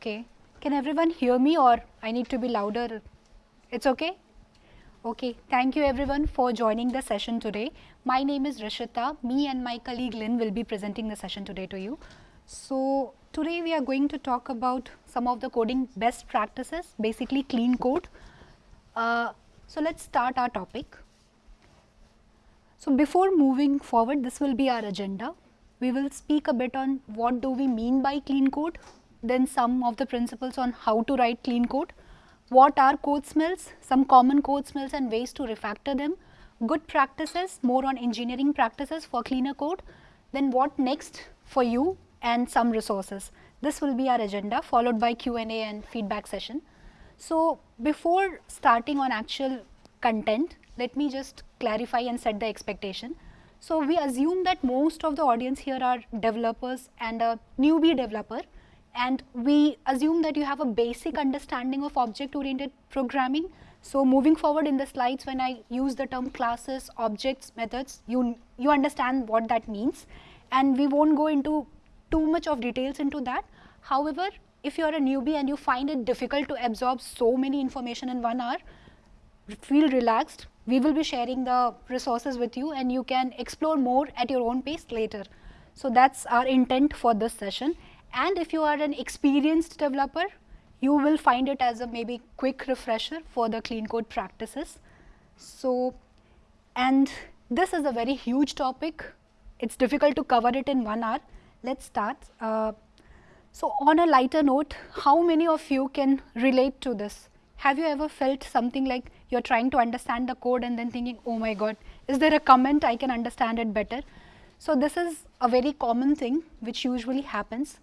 Okay. Can everyone hear me or I need to be louder? It's okay? Okay. Thank you everyone for joining the session today. My name is Rishita. Me and my colleague Lynn will be presenting the session today to you. So, today we are going to talk about some of the coding best practices, basically clean code. Uh, so, let's start our topic. So, before moving forward, this will be our agenda. We will speak a bit on what do we mean by clean code, then some of the principles on how to write clean code, what are code smells, some common code smells and ways to refactor them, good practices, more on engineering practices for cleaner code, then what next for you and some resources. This will be our agenda followed by Q&A and feedback session. So, before starting on actual content, let me just clarify and set the expectation. So, we assume that most of the audience here are developers and a newbie developer and we assume that you have a basic understanding of object oriented programming. So, moving forward in the slides when I use the term classes, objects, methods, you, you understand what that means and we will not go into too much of details into that. However, if you are a newbie and you find it difficult to absorb so many information in one hour, feel relaxed. We will be sharing the resources with you and you can explore more at your own pace later. So, that is our intent for this session and if you are an experienced developer, you will find it as a maybe quick refresher for the clean code practices. So, and this is a very huge topic. It's difficult to cover it in one hour. Let's start. Uh, so, on a lighter note, how many of you can relate to this? Have you ever felt something like you're trying to understand the code and then thinking, oh my god, is there a comment I can understand it better? So, this is a very common thing which usually happens.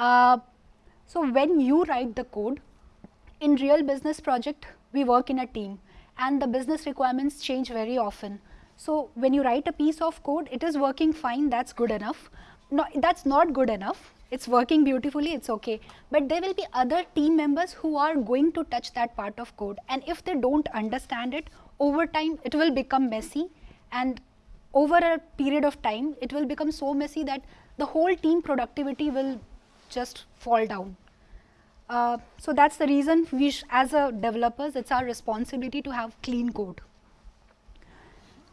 Uh, so, when you write the code, in real business project, we work in a team and the business requirements change very often. So, when you write a piece of code, it is working fine, that is good enough. No, that is not good enough, it is working beautifully, it is okay. But there will be other team members who are going to touch that part of code and if they do not understand it, over time it will become messy and over a period of time, it will become so messy that the whole team productivity will just fall down. Uh, so that's the reason we as a developers it's our responsibility to have clean code.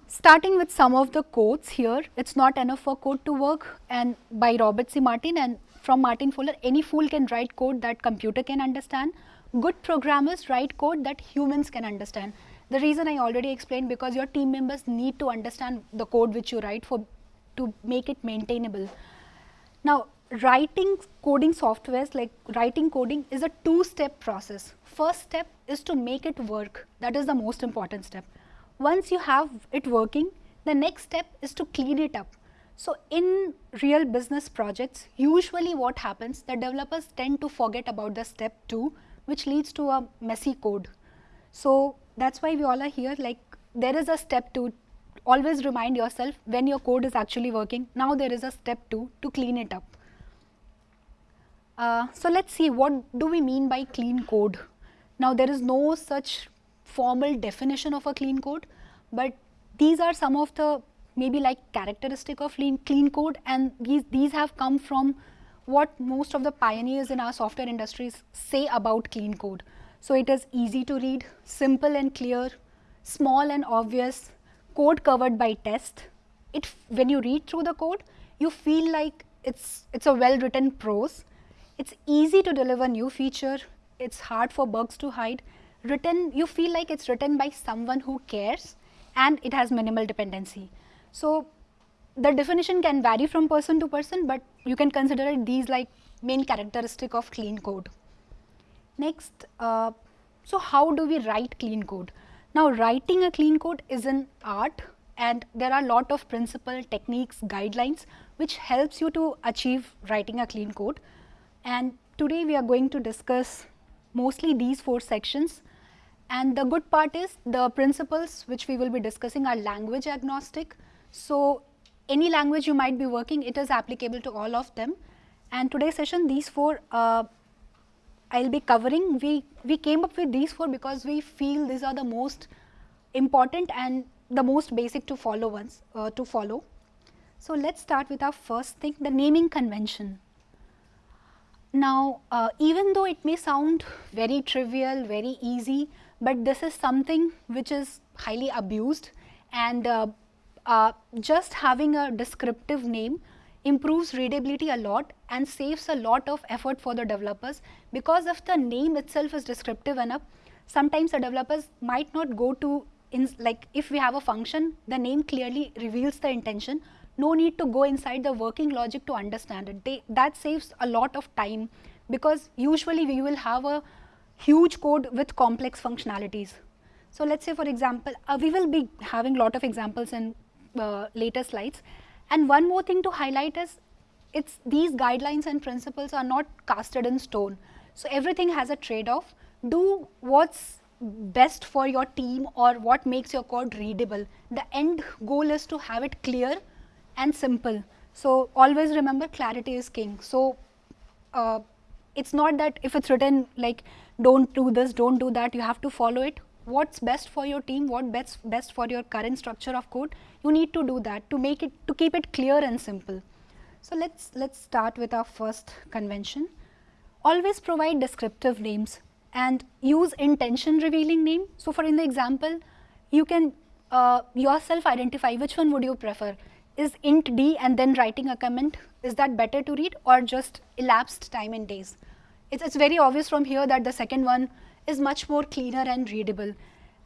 Starting with some of the codes here, it's not enough for code to work and by Robert C. Martin and from Martin Fowler, any fool can write code that computer can understand. Good programmers write code that humans can understand. The reason I already explained because your team members need to understand the code which you write for to make it maintainable. Now, writing coding softwares like writing coding is a two step process. First step is to make it work that is the most important step. Once you have it working the next step is to clean it up. So, in real business projects usually what happens the developers tend to forget about the step 2 which leads to a messy code. So, that is why we all are here like there is a step 2 always remind yourself when your code is actually working now there is a step 2 to clean it up. Uh, so, let us see what do we mean by clean code. Now, there is no such formal definition of a clean code, but these are some of the maybe like characteristic of clean, clean code and these, these have come from what most of the pioneers in our software industries say about clean code. So, it is easy to read, simple and clear, small and obvious, code covered by test. It, when you read through the code, you feel like it's, it's a well written prose it's easy to deliver new feature, it's hard for bugs to hide, written you feel like it's written by someone who cares and it has minimal dependency. So, the definition can vary from person to person, but you can consider it these like main characteristic of clean code. Next, uh, so how do we write clean code? Now, writing a clean code is an art and there are lot of principle, techniques, guidelines which helps you to achieve writing a clean code and today we are going to discuss mostly these four sections and the good part is the principles which we will be discussing are language agnostic. So, any language you might be working it is applicable to all of them and today's session these four uh, I will be covering we, we came up with these four because we feel these are the most important and the most basic to follow ones uh, to follow. So, let us start with our first thing the naming convention. Now, uh, even though it may sound very trivial, very easy, but this is something which is highly abused and uh, uh, just having a descriptive name improves readability a lot and saves a lot of effort for the developers. Because if the name itself is descriptive enough sometimes the developers might not go to in like if we have a function the name clearly reveals the intention no need to go inside the working logic to understand it. They, that saves a lot of time because usually we will have a huge code with complex functionalities. So let's say for example uh, we will be having lot of examples in uh, later slides. And one more thing to highlight is it's these guidelines and principles are not casted in stone. So everything has a trade off do what's best for your team or what makes your code readable. The end goal is to have it clear and simple. So always remember clarity is king. So uh, it's not that if it's written like don't do this, don't do that, you have to follow it. What's best for your team, what best best for your current structure of code, you need to do that to make it to keep it clear and simple. So let's let's start with our first convention. Always provide descriptive names and use intention revealing name. So, for in the example, you can uh, yourself identify which one would you prefer. Is int d and then writing a comment, is that better to read or just elapsed time in days? It's, it's very obvious from here that the second one is much more cleaner and readable.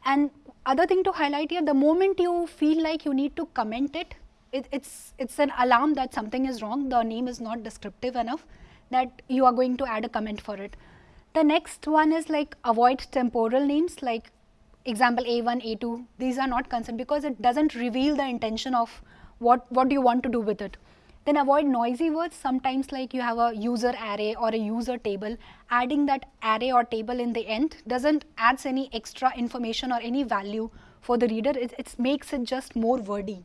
And other thing to highlight here, the moment you feel like you need to comment it, it, it's, it's an alarm that something is wrong, the name is not descriptive enough that you are going to add a comment for it. The next one is like avoid temporal names like example A1, A2. These are not concerned because it doesn't reveal the intention of what, what do you want to do with it. Then avoid noisy words. Sometimes like you have a user array or a user table. Adding that array or table in the end doesn't adds any extra information or any value for the reader. It, it makes it just more wordy.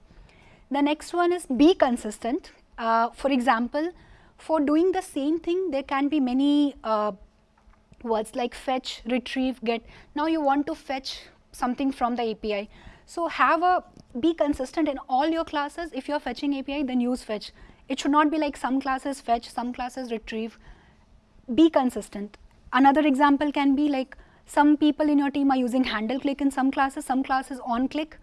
The next one is be consistent. Uh, for example, for doing the same thing, there can be many uh, words like fetch, retrieve, get. Now you want to fetch something from the API. So have a, be consistent in all your classes. If you're fetching API, then use fetch. It should not be like some classes fetch, some classes retrieve. Be consistent. Another example can be like some people in your team are using handle click in some classes, some classes on click.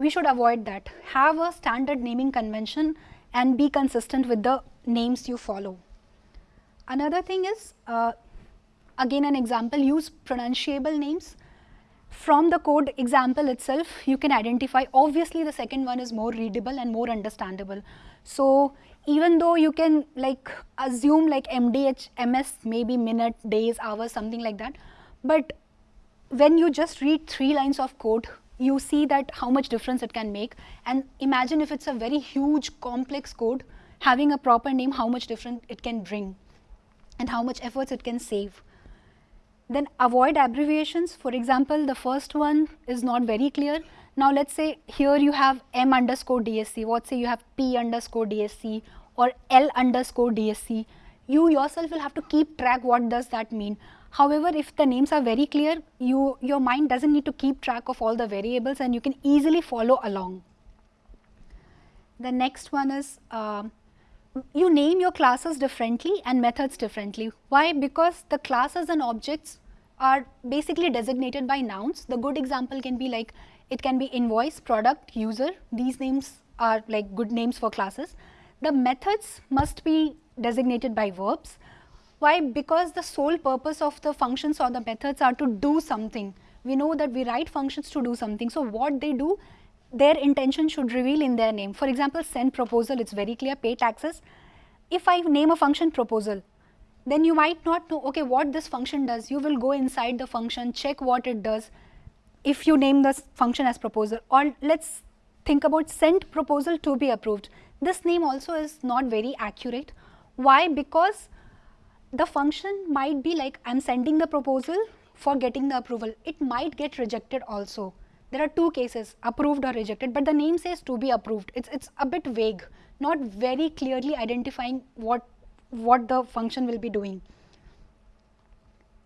We should avoid that. Have a standard naming convention and be consistent with the names you follow. Another thing is uh, again an example use pronunciable names from the code example itself you can identify obviously the second one is more readable and more understandable. So even though you can like assume like mdh ms maybe minute days hours something like that but when you just read three lines of code you see that how much difference it can make. And imagine if it's a very huge complex code having a proper name how much different it can bring and how much efforts it can save then avoid abbreviations. For example, the first one is not very clear. Now let's say here you have M underscore DSC, what say you have P underscore DSC or L underscore DSC. You yourself will have to keep track what does that mean. However, if the names are very clear, you, your mind doesn't need to keep track of all the variables and you can easily follow along. The next one is uh, you name your classes differently and methods differently. Why? Because the classes and objects are basically designated by nouns. The good example can be like it can be invoice, product, user. These names are like good names for classes. The methods must be designated by verbs. Why? Because the sole purpose of the functions or the methods are to do something. We know that we write functions to do something. So, what they do their intention should reveal in their name. For example, send proposal, it's very clear, pay taxes. If I name a function proposal, then you might not know, okay, what this function does. You will go inside the function, check what it does if you name this function as proposal. Or let's think about send proposal to be approved. This name also is not very accurate. Why? Because the function might be like I am sending the proposal for getting the approval. It might get rejected also there are two cases approved or rejected but the name says to be approved. It's it's a bit vague not very clearly identifying what what the function will be doing.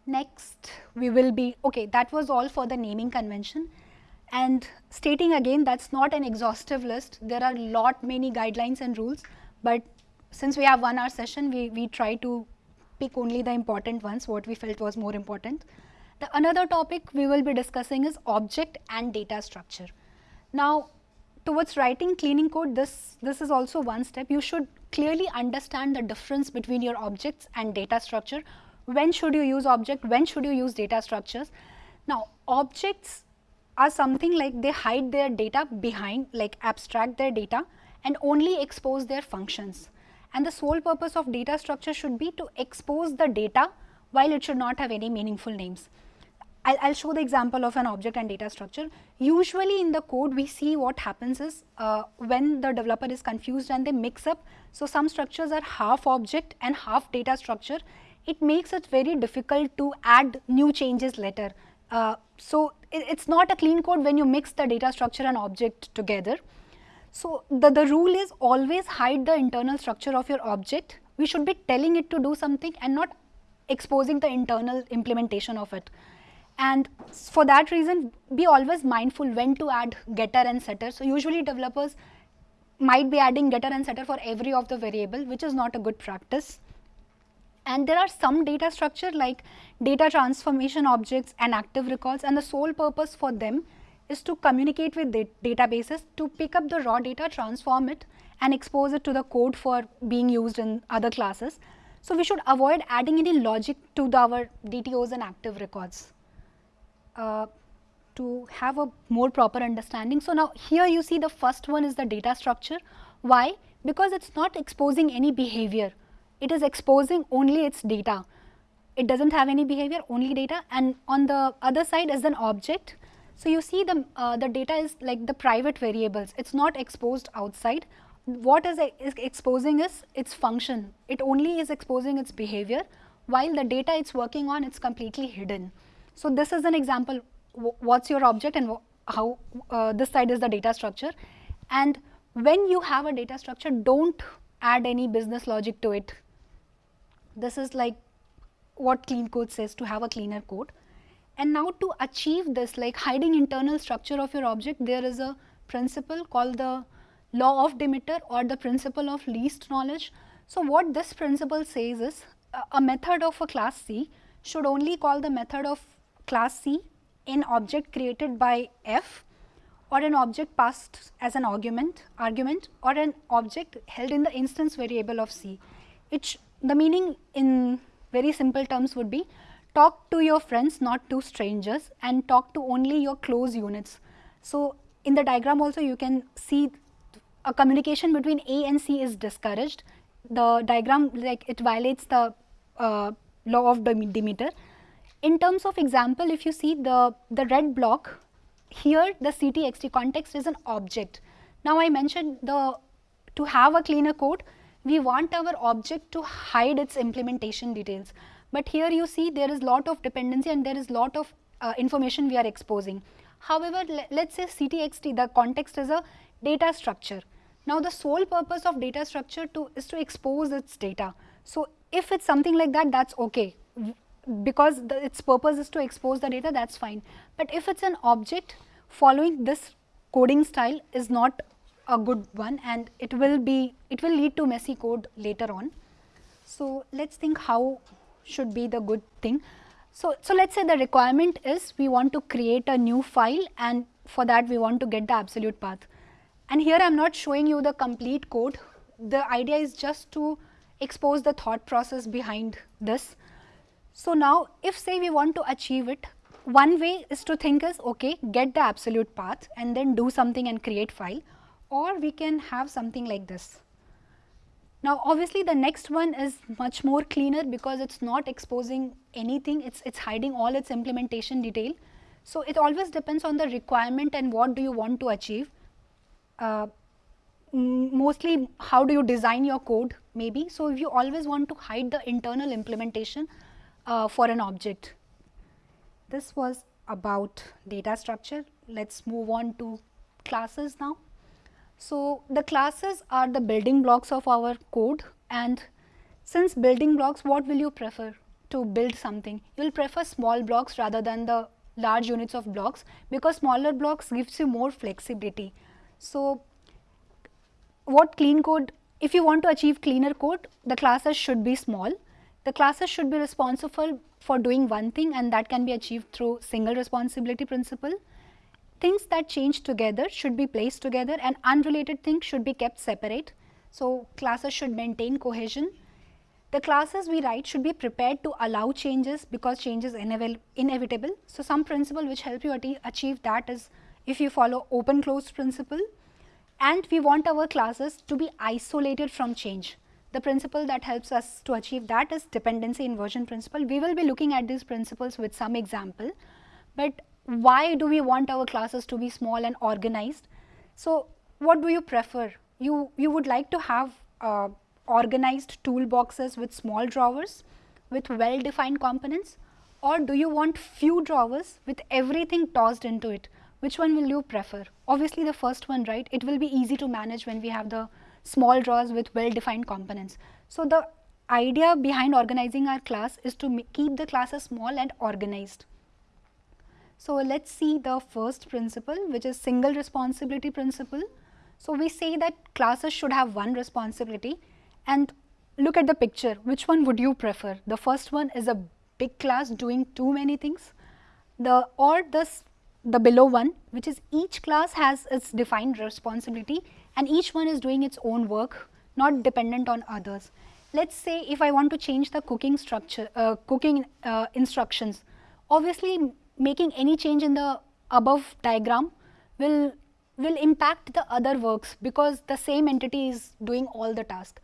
Next we will be okay that was all for the naming convention. And stating again that's not an exhaustive list. There are lot many guidelines and rules but since we have one hour session we we try to pick only the important ones, what we felt was more important. The another topic we will be discussing is object and data structure. Now, towards writing cleaning code, this, this is also one step. You should clearly understand the difference between your objects and data structure. When should you use object, when should you use data structures. Now, objects are something like they hide their data behind, like abstract their data and only expose their functions. And the sole purpose of data structure should be to expose the data while it should not have any meaningful names. I'll, I'll, show the example of an object and data structure. Usually in the code we see what happens is uh, when the developer is confused and they mix up. So, some structures are half object and half data structure. It makes it very difficult to add new changes later. Uh, so, it, it's not a clean code when you mix the data structure and object together. So, the, the rule is always hide the internal structure of your object. We should be telling it to do something and not exposing the internal implementation of it. And for that reason, be always mindful when to add getter and setter. So, usually developers might be adding getter and setter for every of the variable, which is not a good practice. And there are some data structure like data transformation objects and active records and the sole purpose for them is to communicate with databases to pick up the raw data, transform it and expose it to the code for being used in other classes. So, we should avoid adding any logic to the, our DTOs and active records uh, to have a more proper understanding. So, now here you see the first one is the data structure. Why? Because it is not exposing any behavior, it is exposing only its data. It does not have any behavior, only data and on the other side is an object so, you see the, uh, the data is like the private variables, it is not exposed outside. What is, is exposing is its function, it only is exposing its behavior while the data it is working on it is completely hidden. So, this is an example what is your object and how uh, this side is the data structure and when you have a data structure do not add any business logic to it. This is like what clean code says to have a cleaner code. And now to achieve this like hiding internal structure of your object there is a principle called the law of Demeter or the principle of least knowledge. So, what this principle says is a method of a class C should only call the method of class C an object created by f or an object passed as an argument argument or an object held in the instance variable of C. It the meaning in very simple terms would be talk to your friends not to strangers and talk to only your close units. So, in the diagram also you can see a communication between A and C is discouraged. The diagram like it violates the uh, law of Demeter. In terms of example, if you see the, the red block, here the CTXT context is an object. Now, I mentioned the to have a cleaner code, we want our object to hide its implementation details. But here you see there is lot of dependency and there is lot of uh, information we are exposing. However, let us say CTXT the context is a data structure. Now, the sole purpose of data structure to is to expose its data. So, if it is something like that that is okay because the, its purpose is to expose the data that is fine. But if it is an object following this coding style is not a good one and it will be it will lead to messy code later on. So, let us think how should be the good thing. So, so let us say the requirement is we want to create a new file and for that we want to get the absolute path. And here I am not showing you the complete code, the idea is just to expose the thought process behind this. So, now if say we want to achieve it, one way is to think is okay get the absolute path and then do something and create file or we can have something like this. Now obviously the next one is much more cleaner because it is not exposing anything, it is it's hiding all its implementation detail. So it always depends on the requirement and what do you want to achieve. Uh, mostly how do you design your code maybe. So if you always want to hide the internal implementation uh, for an object. This was about data structure. Let us move on to classes now. So, the classes are the building blocks of our code and since building blocks what will you prefer to build something? You will prefer small blocks rather than the large units of blocks because smaller blocks gives you more flexibility. So, what clean code if you want to achieve cleaner code the classes should be small The classes should be responsible for doing one thing and that can be achieved through single responsibility principle. Things that change together should be placed together and unrelated things should be kept separate. So, classes should maintain cohesion. The classes we write should be prepared to allow changes because change is inevitable. So, some principle which help you achieve that is if you follow open closed principle and we want our classes to be isolated from change. The principle that helps us to achieve that is dependency inversion principle. We will be looking at these principles with some example, but why do we want our classes to be small and organized? So, what do you prefer? You, you would like to have uh, organized toolboxes with small drawers with well defined components or do you want few drawers with everything tossed into it? Which one will you prefer? Obviously the first one, right? It will be easy to manage when we have the small drawers with well defined components. So, the idea behind organizing our class is to keep the classes small and organized. So, let us see the first principle which is single responsibility principle. So, we say that classes should have one responsibility and look at the picture which one would you prefer the first one is a big class doing too many things the or the the below one which is each class has its defined responsibility and each one is doing its own work not dependent on others. Let us say if I want to change the cooking structure, uh, cooking uh, instructions, obviously making any change in the above diagram will, will impact the other works because the same entity is doing all the task.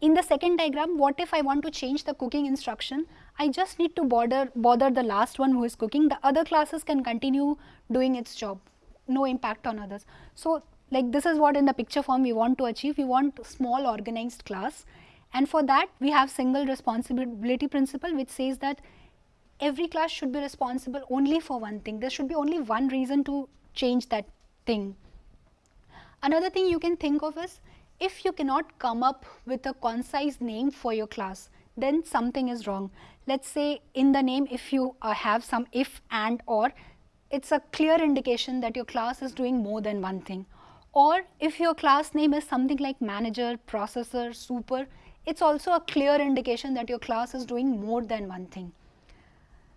In the second diagram, what if I want to change the cooking instruction? I just need to bother, bother the last one who is cooking. The other classes can continue doing its job, no impact on others. So, like this is what in the picture form we want to achieve. We want small organized class and for that we have single responsibility principle which says that every class should be responsible only for one thing. There should be only one reason to change that thing. Another thing you can think of is if you cannot come up with a concise name for your class, then something is wrong. Let us say in the name if you uh, have some if and or, it is a clear indication that your class is doing more than one thing or if your class name is something like manager, processor, super, it's also a clear indication that your class is doing more than one thing.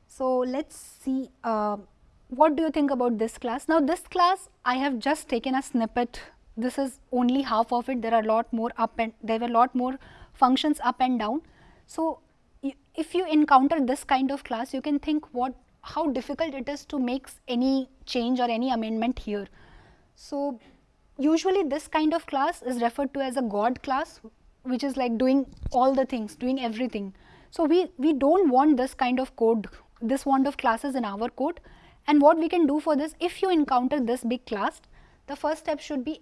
So, let us see uh, what do you think about this class. Now, this class I have just taken a snippet, this is only half of it, there are a lot more up and there were lot more functions up and down. So, if you encounter this kind of class, you can think what how difficult it is to make any change or any amendment here. So, usually this kind of class is referred to as a God class which is like doing all the things, doing everything. So, we, we do not want this kind of code, this want of classes in our code and what we can do for this, if you encounter this big class, the first step should be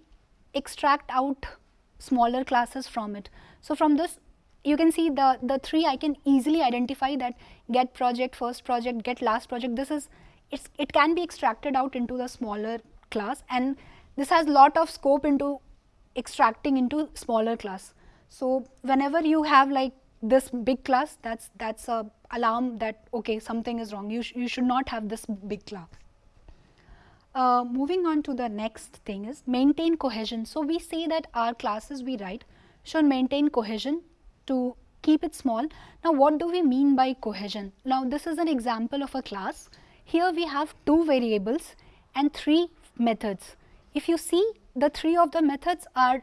extract out smaller classes from it. So, from this you can see the, the three I can easily identify that get project, first project, get last project, this is, it's, it can be extracted out into the smaller class and this has lot of scope into extracting into smaller class. So, whenever you have like this big class that's that's a alarm that okay something is wrong you, sh you should not have this big class. Uh, moving on to the next thing is maintain cohesion. So, we say that our classes we write should maintain cohesion to keep it small. Now, what do we mean by cohesion? Now, this is an example of a class. Here we have two variables and three methods. If you see the three of the methods are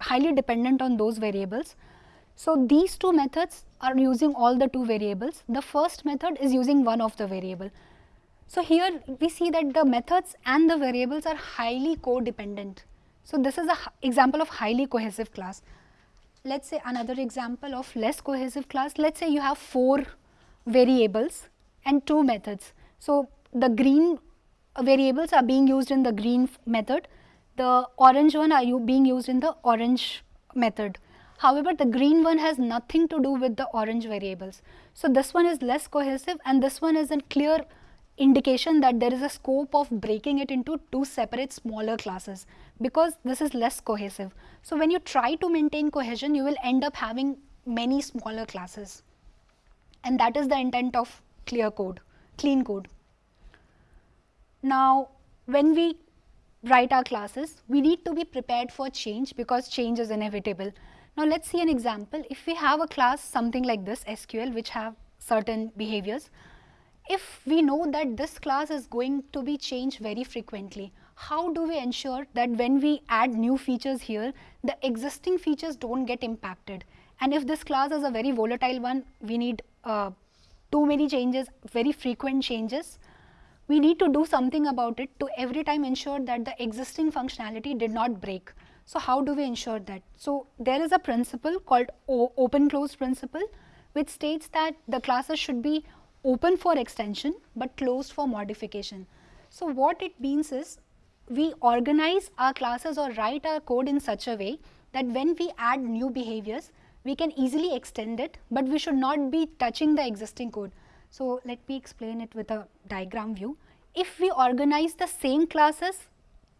highly dependent on those variables. So, these two methods are using all the two variables. The first method is using one of the variable. So, here we see that the methods and the variables are highly codependent. So, this is an example of highly cohesive class. Let us say another example of less cohesive class. Let us say you have 4 variables and 2 methods. So, the green variables are being used in the green method, the orange one are you being used in the orange method. However, the green one has nothing to do with the orange variables. So, this one is less cohesive and this one is a clear indication that there is a scope of breaking it into two separate smaller classes because this is less cohesive. So, when you try to maintain cohesion, you will end up having many smaller classes and that is the intent of clear code, clean code. Now, when we write our classes, we need to be prepared for change because change is inevitable. Now let's see an example. If we have a class something like this SQL which have certain behaviors, if we know that this class is going to be changed very frequently, how do we ensure that when we add new features here, the existing features don't get impacted? And if this class is a very volatile one, we need uh, too many changes, very frequent changes, we need to do something about it to every time ensure that the existing functionality did not break. So how do we ensure that? So there is a principle called open close principle which states that the classes should be open for extension but closed for modification. So what it means is we organize our classes or write our code in such a way that when we add new behaviors, we can easily extend it, but we should not be touching the existing code. So let me explain it with a diagram view. If we organize the same classes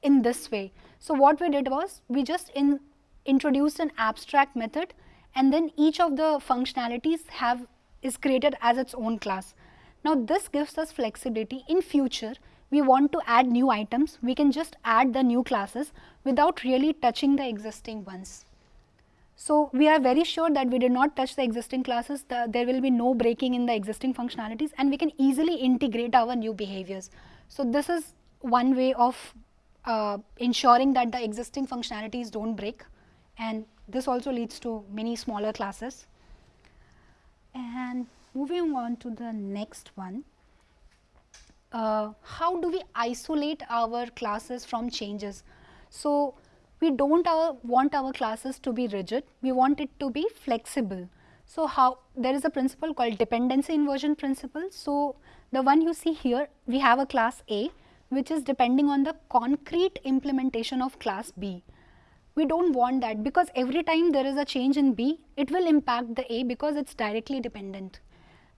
in this way, so what we did was we just in, introduced an abstract method and then each of the functionalities have is created as its own class. Now this gives us flexibility in future we want to add new items we can just add the new classes without really touching the existing ones. So we are very sure that we did not touch the existing classes, the, there will be no breaking in the existing functionalities and we can easily integrate our new behaviors. So this is one way of uh, ensuring that the existing functionalities don't break and this also leads to many smaller classes. And moving on to the next one, uh, how do we isolate our classes from changes? So, we do not uh, want our classes to be rigid, we want it to be flexible. So, how there is a principle called dependency inversion principle. So, the one you see here we have a class A which is depending on the concrete implementation of class B. We do not want that because every time there is a change in B, it will impact the A because it is directly dependent.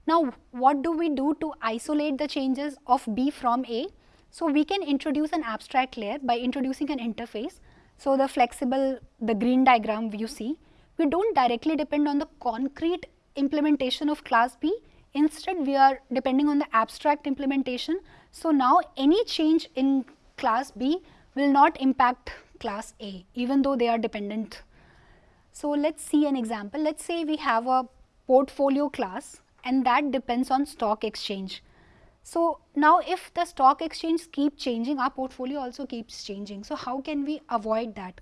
Now, what do we do to isolate the changes of B from A? So, we can introduce an abstract layer by introducing an interface. So, the flexible, the green diagram you see, we do not directly depend on the concrete implementation of class B, instead we are depending on the abstract implementation so now any change in class B will not impact class A even though they are dependent. So let's see an example. Let's say we have a portfolio class and that depends on stock exchange. So now if the stock exchange keep changing, our portfolio also keeps changing. So how can we avoid that?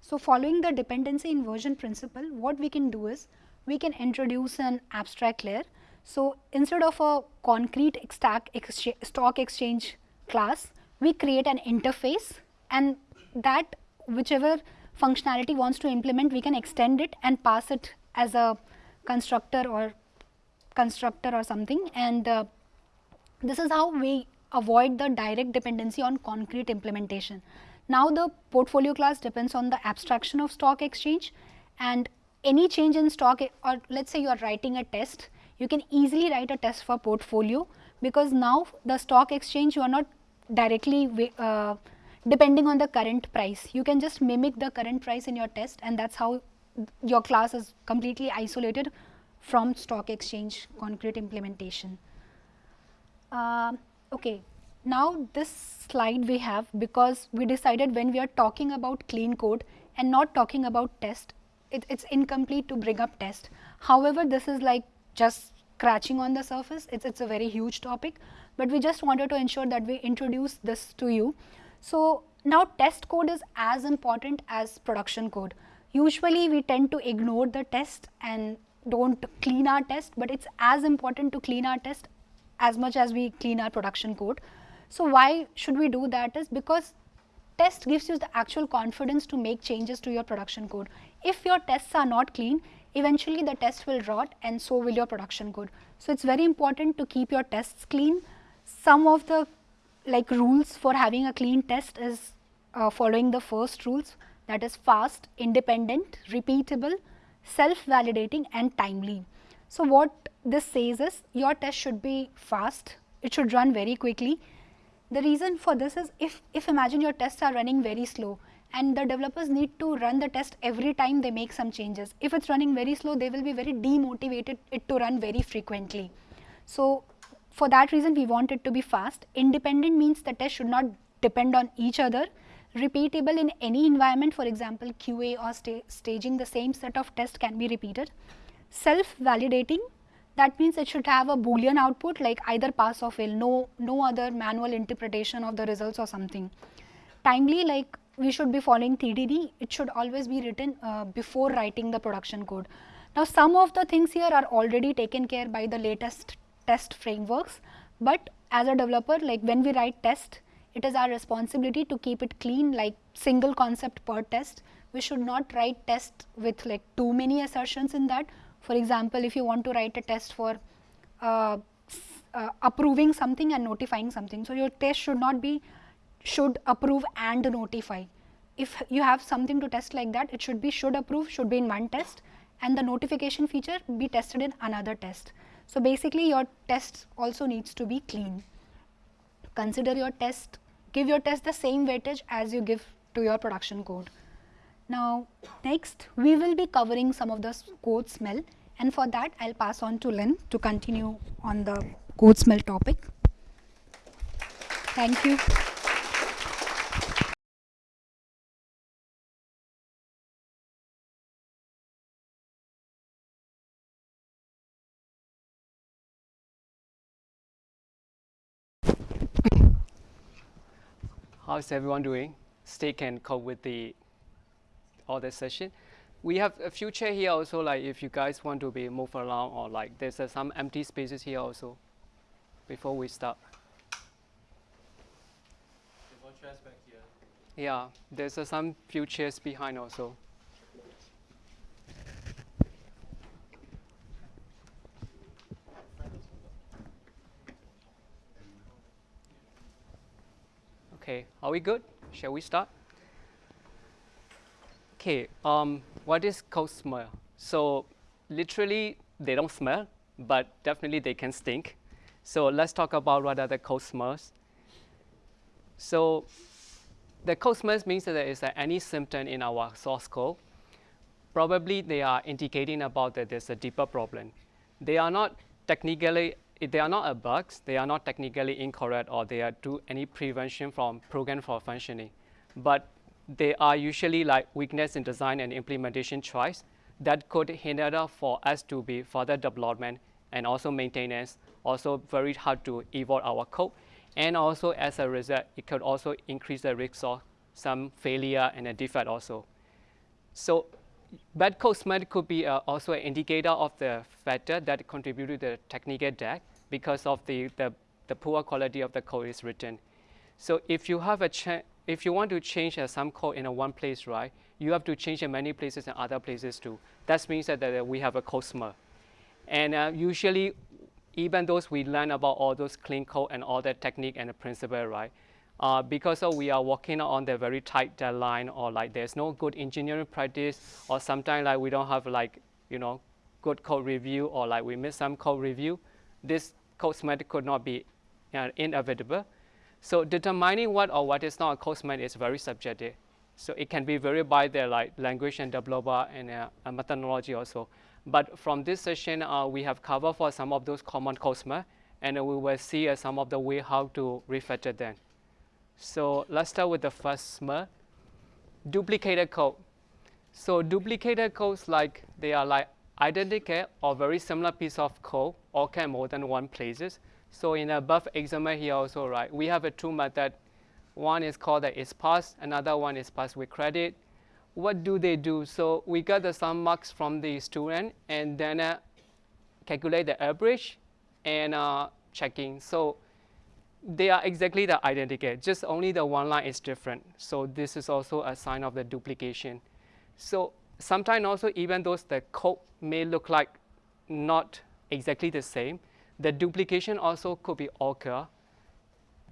So following the dependency inversion principle, what we can do is we can introduce an abstract layer so, instead of a concrete stock exchange class, we create an interface and that whichever functionality wants to implement, we can extend it and pass it as a constructor or constructor or something and uh, this is how we avoid the direct dependency on concrete implementation. Now, the portfolio class depends on the abstraction of stock exchange and any change in stock or let us say you are writing a test you can easily write a test for portfolio because now the stock exchange you are not directly uh, depending on the current price. You can just mimic the current price in your test and that is how your class is completely isolated from stock exchange concrete implementation. Uh, okay. Now this slide we have because we decided when we are talking about clean code and not talking about test, it, it's incomplete to bring up test. However, this is like just scratching on the surface. It's, it's a very huge topic, but we just wanted to ensure that we introduce this to you. So now test code is as important as production code. Usually we tend to ignore the test and don't clean our test, but it's as important to clean our test as much as we clean our production code. So why should we do that is because test gives you the actual confidence to make changes to your production code. If your tests are not clean, eventually the test will rot and so will your production code. So, it is very important to keep your tests clean. Some of the like rules for having a clean test is uh, following the first rules that is fast, independent, repeatable, self-validating and timely. So, what this says is your test should be fast, it should run very quickly. The reason for this is if, if imagine your tests are running very slow, and the developers need to run the test every time they make some changes. If it's running very slow, they will be very demotivated it to run very frequently. So for that reason, we want it to be fast. Independent means the test should not depend on each other. repeatable in any environment, for example, QA or sta staging, the same set of tests can be repeated. Self-validating, that means it should have a boolean output like either pass or fail, no, no other manual interpretation of the results or something. Timely, like we should be following TDD, it should always be written uh, before writing the production code. Now, some of the things here are already taken care by the latest test frameworks, but as a developer, like when we write test, it is our responsibility to keep it clean like single concept per test. We should not write test with like too many assertions in that. For example, if you want to write a test for uh, uh, approving something and notifying something. So, your test should not be should approve and notify. If you have something to test like that, it should be should approve should be in one test and the notification feature be tested in another test. So, basically your test also needs to be clean. Consider your test give your test the same weightage as you give to your production code. Now, next we will be covering some of the code smell and for that I will pass on to Lynn to continue on the code smell topic. Thank you. How's everyone doing? Stay can cope with the all the session. We have a few chair here also, like if you guys want to be move around or like there's uh, some empty spaces here also before we start. Yeah, there's uh, some few chairs behind also. Okay, are we good? Shall we start? Okay, um, what is code smell? So literally, they don't smell, but definitely they can stink. So let's talk about what are the code smells. So the code smells means that there is uh, any symptom in our source code. Probably they are indicating about that there's a deeper problem. They are not technically they are not a bug, they are not technically incorrect or they are do any prevention from program for functioning. But they are usually like weakness in design and implementation choice that could hinder for us to be further development and also maintenance, also very hard to evolve our code. And also as a result, it could also increase the risk of some failure and a defect also. So bad code smell could be uh, also an indicator of the factor that contributed to the technical debt because of the, the, the, poor quality of the code is written. So if you have a if you want to change uh, some code in one place, right, you have to change in many places and other places too. That means that, that we have a code. And uh, usually, even those we learn about all those clean code and all that technique and the principle, right, uh, because we are working on the very tight deadline or like there's no good engineering practice or sometimes like we don't have like, you know, good code review or like we miss some code review, this code smell could not be uh, inevitable. So determining what or what is not a smell is very subjective. So it can be varied by the like language and developer and uh, methodology also. But from this session, uh, we have covered for some of those common smell, and we will see uh, some of the way how to refactor them. So let's start with the first smell, duplicated code. So duplicated codes like they are like identical or very similar piece of code occur more than one places. So in the above example here also, right, we have a two method. One is called the is another one is pass with credit. What do they do? So we got the sum marks from the student and then uh, calculate the average and uh, checking. So they are exactly the identical, just only the one line is different. So this is also a sign of the duplication. So sometimes also even though the code may look like not exactly the same, the duplication also could be occur.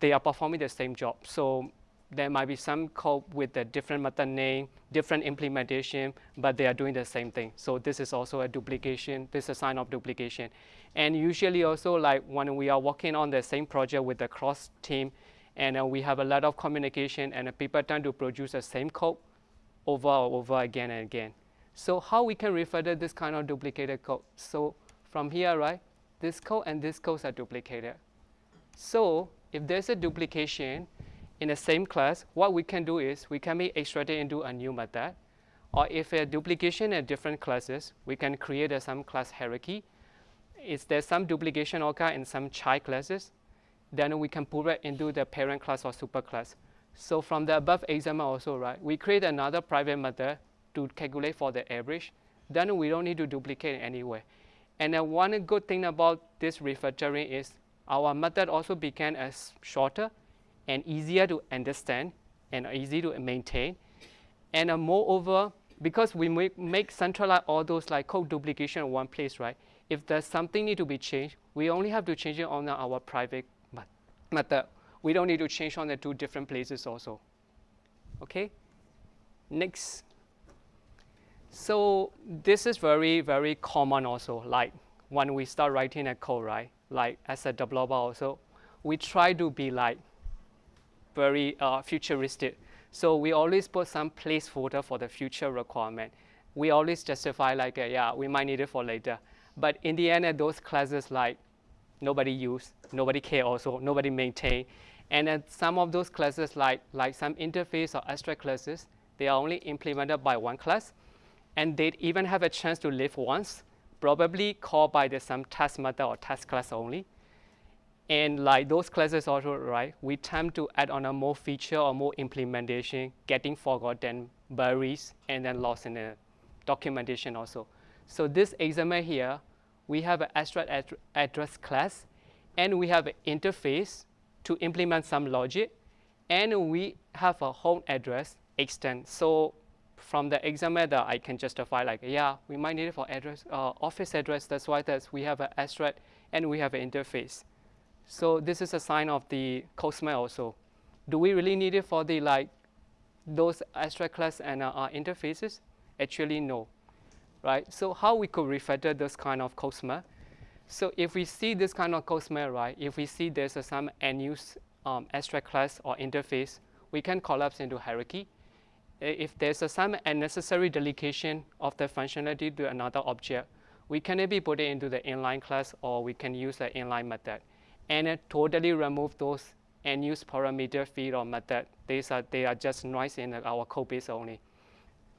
They are performing the same job. So there might be some code with a different method name, different implementation, but they are doing the same thing. So this is also a duplication. This is a sign of duplication. And usually also like when we are working on the same project with the cross team, and uh, we have a lot of communication and uh, people tend to produce the same code over and over again and again. So how we can refer to this kind of duplicated code? So from here, right, this code and this code are duplicated. So if there's a duplication, in the same class, what we can do is we can be extracted into a new method. Or if a duplication in different classes, we can create a some class hierarchy. Is there some duplication occur in some child classes? Then we can put it into the parent class or superclass. So from the above example also, right, we create another private method to calculate for the average. Then we don't need to duplicate anyway. And then one good thing about this refactoring is our method also became as shorter and easier to understand and easy to maintain. And uh, moreover, because we make, make centralize all those like code duplication in one place, right? If there's something need to be changed, we only have to change it on our private method. We don't need to change on the two different places also. Okay? Next. So this is very, very common also, like when we start writing a code, right? Like as a developer also, we try to be like very uh, futuristic. So we always put some placeholder for the future requirement. We always justify like, uh, yeah, we might need it for later. But in the end, uh, those classes like nobody use, nobody care also, nobody maintain. And then some of those classes like, like some interface or abstract classes, they are only implemented by one class. And they'd even have a chance to live once, probably called by the some task method or task class only. And like those classes also, right, we tend to add on a more feature or more implementation, getting forgotten, buried, and then lost in the documentation also. So this example here, we have an abstract ad address class, and we have an interface to implement some logic, and we have a home address extend. So from the example that I can justify like, yeah, we might need it for address, uh, office address, that's why that's, we have an abstract and we have an interface. So this is a sign of the code smell also. Do we really need it for the like those abstract class and uh, interfaces? Actually, no. Right? So how we could refactor this kind of code smell? So if we see this kind of code smell, right, if we see there's some unused um, abstract class or interface, we can collapse into hierarchy. If there's a, some unnecessary delegation of the functionality to another object, we can maybe put it into the inline class or we can use the inline method and totally remove those and use parameter feed or method. These are, they are just noise in our code base only.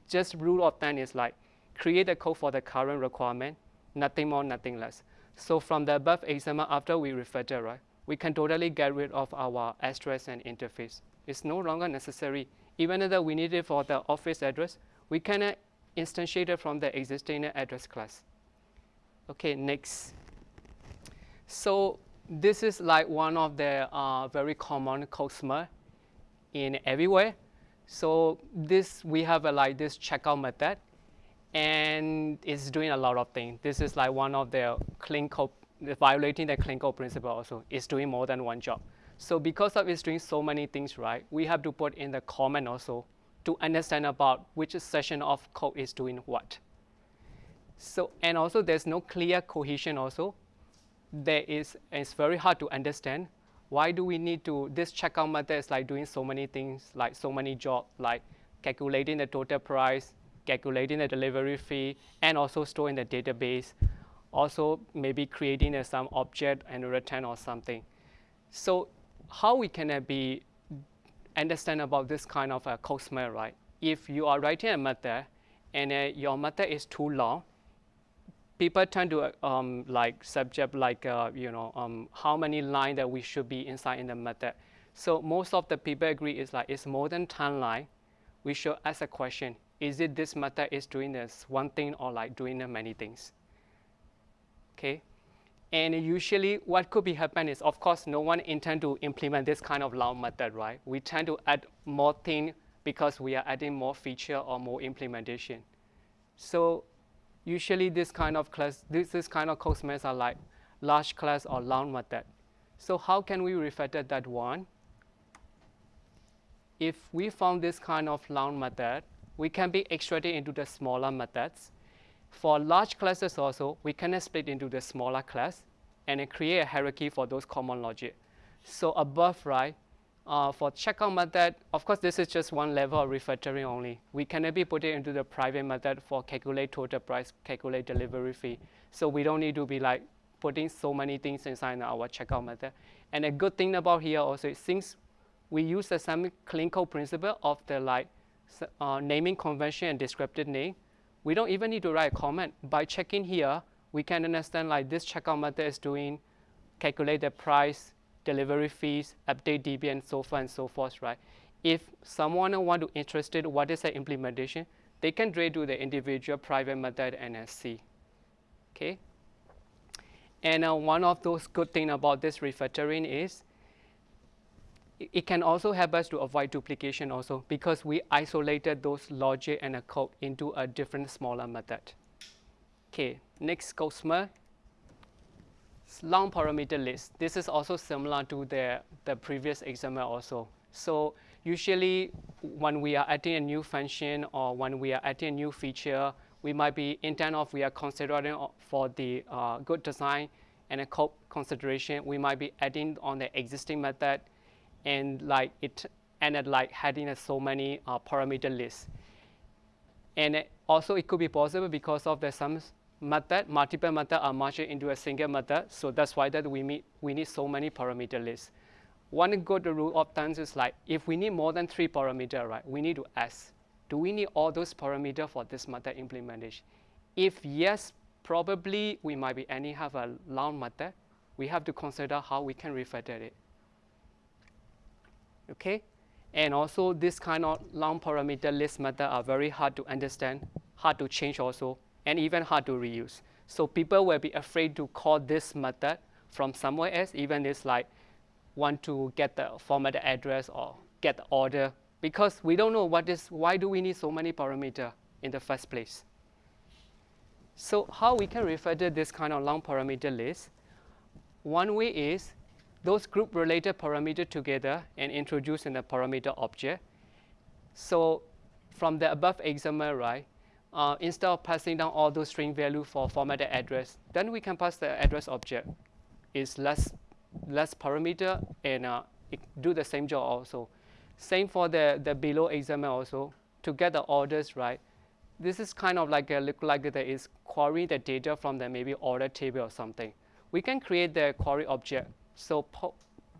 Just rule of thumb is like create a code for the current requirement, nothing more, nothing less. So from the above example, after we refactor, right, we can totally get rid of our address and interface. It's no longer necessary. Even though we need it for the office address, we can instantiate it from the existing address class. Okay, next. So this is like one of the uh, very common code smell in everywhere. So this, we have a, like this checkout method, and it's doing a lot of things. This is like one of the clean code, violating the clean code principle also. It's doing more than one job. So because of it's doing so many things right, we have to put in the comment also to understand about which section of code is doing what. So, and also there's no clear cohesion also there is, it's very hard to understand. Why do we need to, this checkout method is like doing so many things, like so many jobs, like calculating the total price, calculating the delivery fee, and also storing the database. Also, maybe creating some object and return or something. So how we can uh, be understand about this kind of a code smell, right? If you are writing a method and uh, your method is too long, people tend to um, like subject like uh, you know um, how many lines that we should be inside in the method. So most of the people agree is like it's more than 10 line. We should ask a question: Is it this method is doing this one thing or like doing many things? Okay, and usually what could be happen is of course no one intend to implement this kind of long method, right? We tend to add more thing because we are adding more feature or more implementation. So usually this kind of class, this, this kind of code smells are like large class or long method. So how can we refactor that one? If we found this kind of long method, we can be extracted into the smaller methods. For large classes also, we can split into the smaller class and create a hierarchy for those common logic. So above right, uh, for checkout method, of course, this is just one level of refactoring only. We can maybe put it into the private method for calculate total price, calculate delivery fee. So we don't need to be like putting so many things inside our checkout method. And a good thing about here also, is since we use the same clinical principle of the like uh, naming convention and descriptive name. We don't even need to write a comment. By checking here, we can understand like this checkout method is doing calculate the price, delivery fees, update DB, and so forth and so forth, right? If someone want to interested what is the implementation, they can do the individual private method and see. Okay. And uh, one of those good thing about this refactoring is it can also help us to avoid duplication also because we isolated those logic and a code into a different smaller method. Okay, next Cosmos long parameter list. This is also similar to the, the previous example also. So usually when we are adding a new function or when we are adding a new feature, we might be intent of we are considering for the uh, good design and a code consideration, we might be adding on the existing method and like it ended like having so many uh, parameter lists. And also it could be possible because of the some method, multiple method are merged into a single method. So that's why that we, meet, we need so many parameter lists. One good rule of thumb is like if we need more than three parameter, right, we need to ask, do we need all those parameter for this method implementation? If yes, probably we might be any have a long method. We have to consider how we can refactor it okay? And also this kind of long parameter list method are very hard to understand, hard to change also, and even hard to reuse. So people will be afraid to call this method from somewhere else, even it's like want to get the format address or get the order, because we don't know what is, why do we need so many parameter in the first place. So how we can refer to this kind of long parameter list? One way is those group related parameter together and introduce in the parameter object. So from the above example, right, uh, instead of passing down all those string value for formatted address, then we can pass the address object. It's less, less parameter and uh, do the same job also. Same for the, the below example also. To get the orders right, this is kind of like a look like there is query the data from the maybe order table or something. We can create the query object so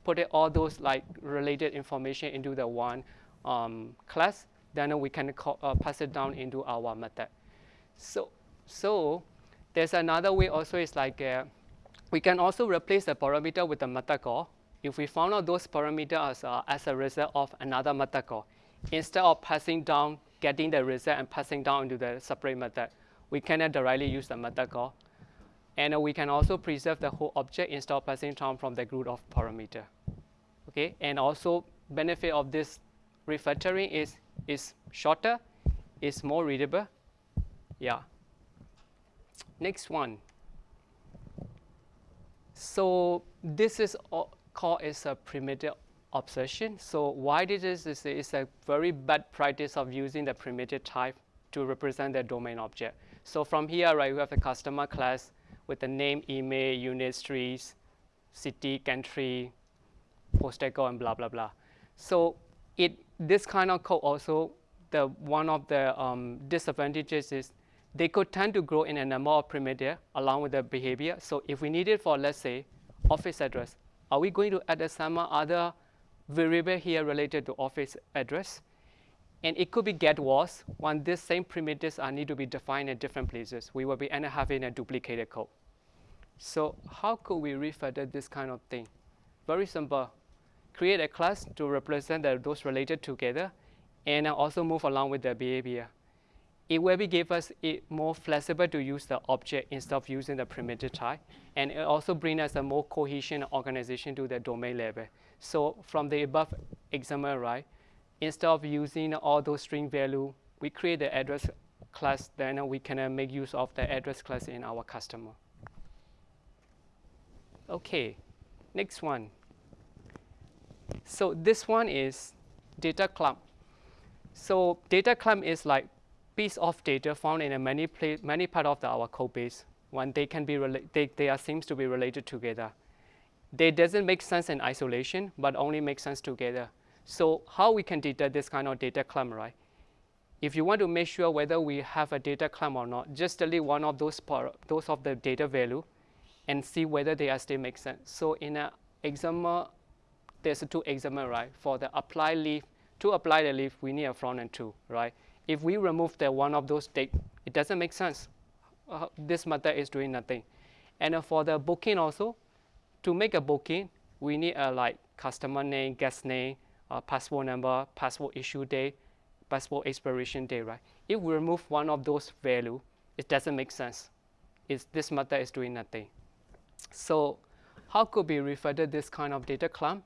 put it, all those like related information into the one um, class, then we can call, uh, pass it down into our method. So, so there's another way also is like uh, we can also replace the parameter with a method call. If we found out those parameters as, uh, as a result of another method call, instead of passing down, getting the result and passing down into the separate method, we cannot directly use the method call. And uh, we can also preserve the whole object instead of passing down from the group of parameter. Okay, and also benefit of this refactoring is is shorter, is more readable. Yeah. Next one. So this is called as a primitive obsession. So why did this is, is it's a very bad practice of using the primitive type to represent the domain object. So from here, right, we have the customer class with the name, email, unit streets, city, country, postal code, and blah, blah, blah. So it, this kind of code also, the, one of the um, disadvantages is they could tend to grow in a number of primitive along with the behavior. So if we need it for, let's say, office address, are we going to add some other variable here related to office address? And it could be get was when these same primitives are need to be defined in different places. We will be end up having a duplicated code. So how could we refactor this kind of thing? Very simple. Create a class to represent the, those related together and also move along with the behavior. It will be give us it more flexible to use the object instead of using the primitive type. And it also bring us a more cohesion organization to the domain level. So from the above example, right, instead of using all those string value, we create the address class, then we can uh, make use of the address class in our customer. Okay, next one. So this one is data clump. So data clump is like piece of data found in a many many part of the, our code base. When they can be they, they are seems to be related together. They doesn't make sense in isolation, but only make sense together. So how we can detect this kind of data clump, right? If you want to make sure whether we have a data clump or not, just delete one of those, those of the data value and see whether they are still make sense. So in an example there's two example, right? For the apply leaf, to apply the leaf, we need a front and two, right? If we remove the one of those date, it doesn't make sense. Uh, this method is doing nothing. And uh, for the booking also, to make a booking, we need a like customer name, guest name, uh, passport number, passport issue date, passport expiration date, right? If we remove one of those value, it doesn't make sense. It's, this method is doing nothing. So how could we refer to this kind of data clump?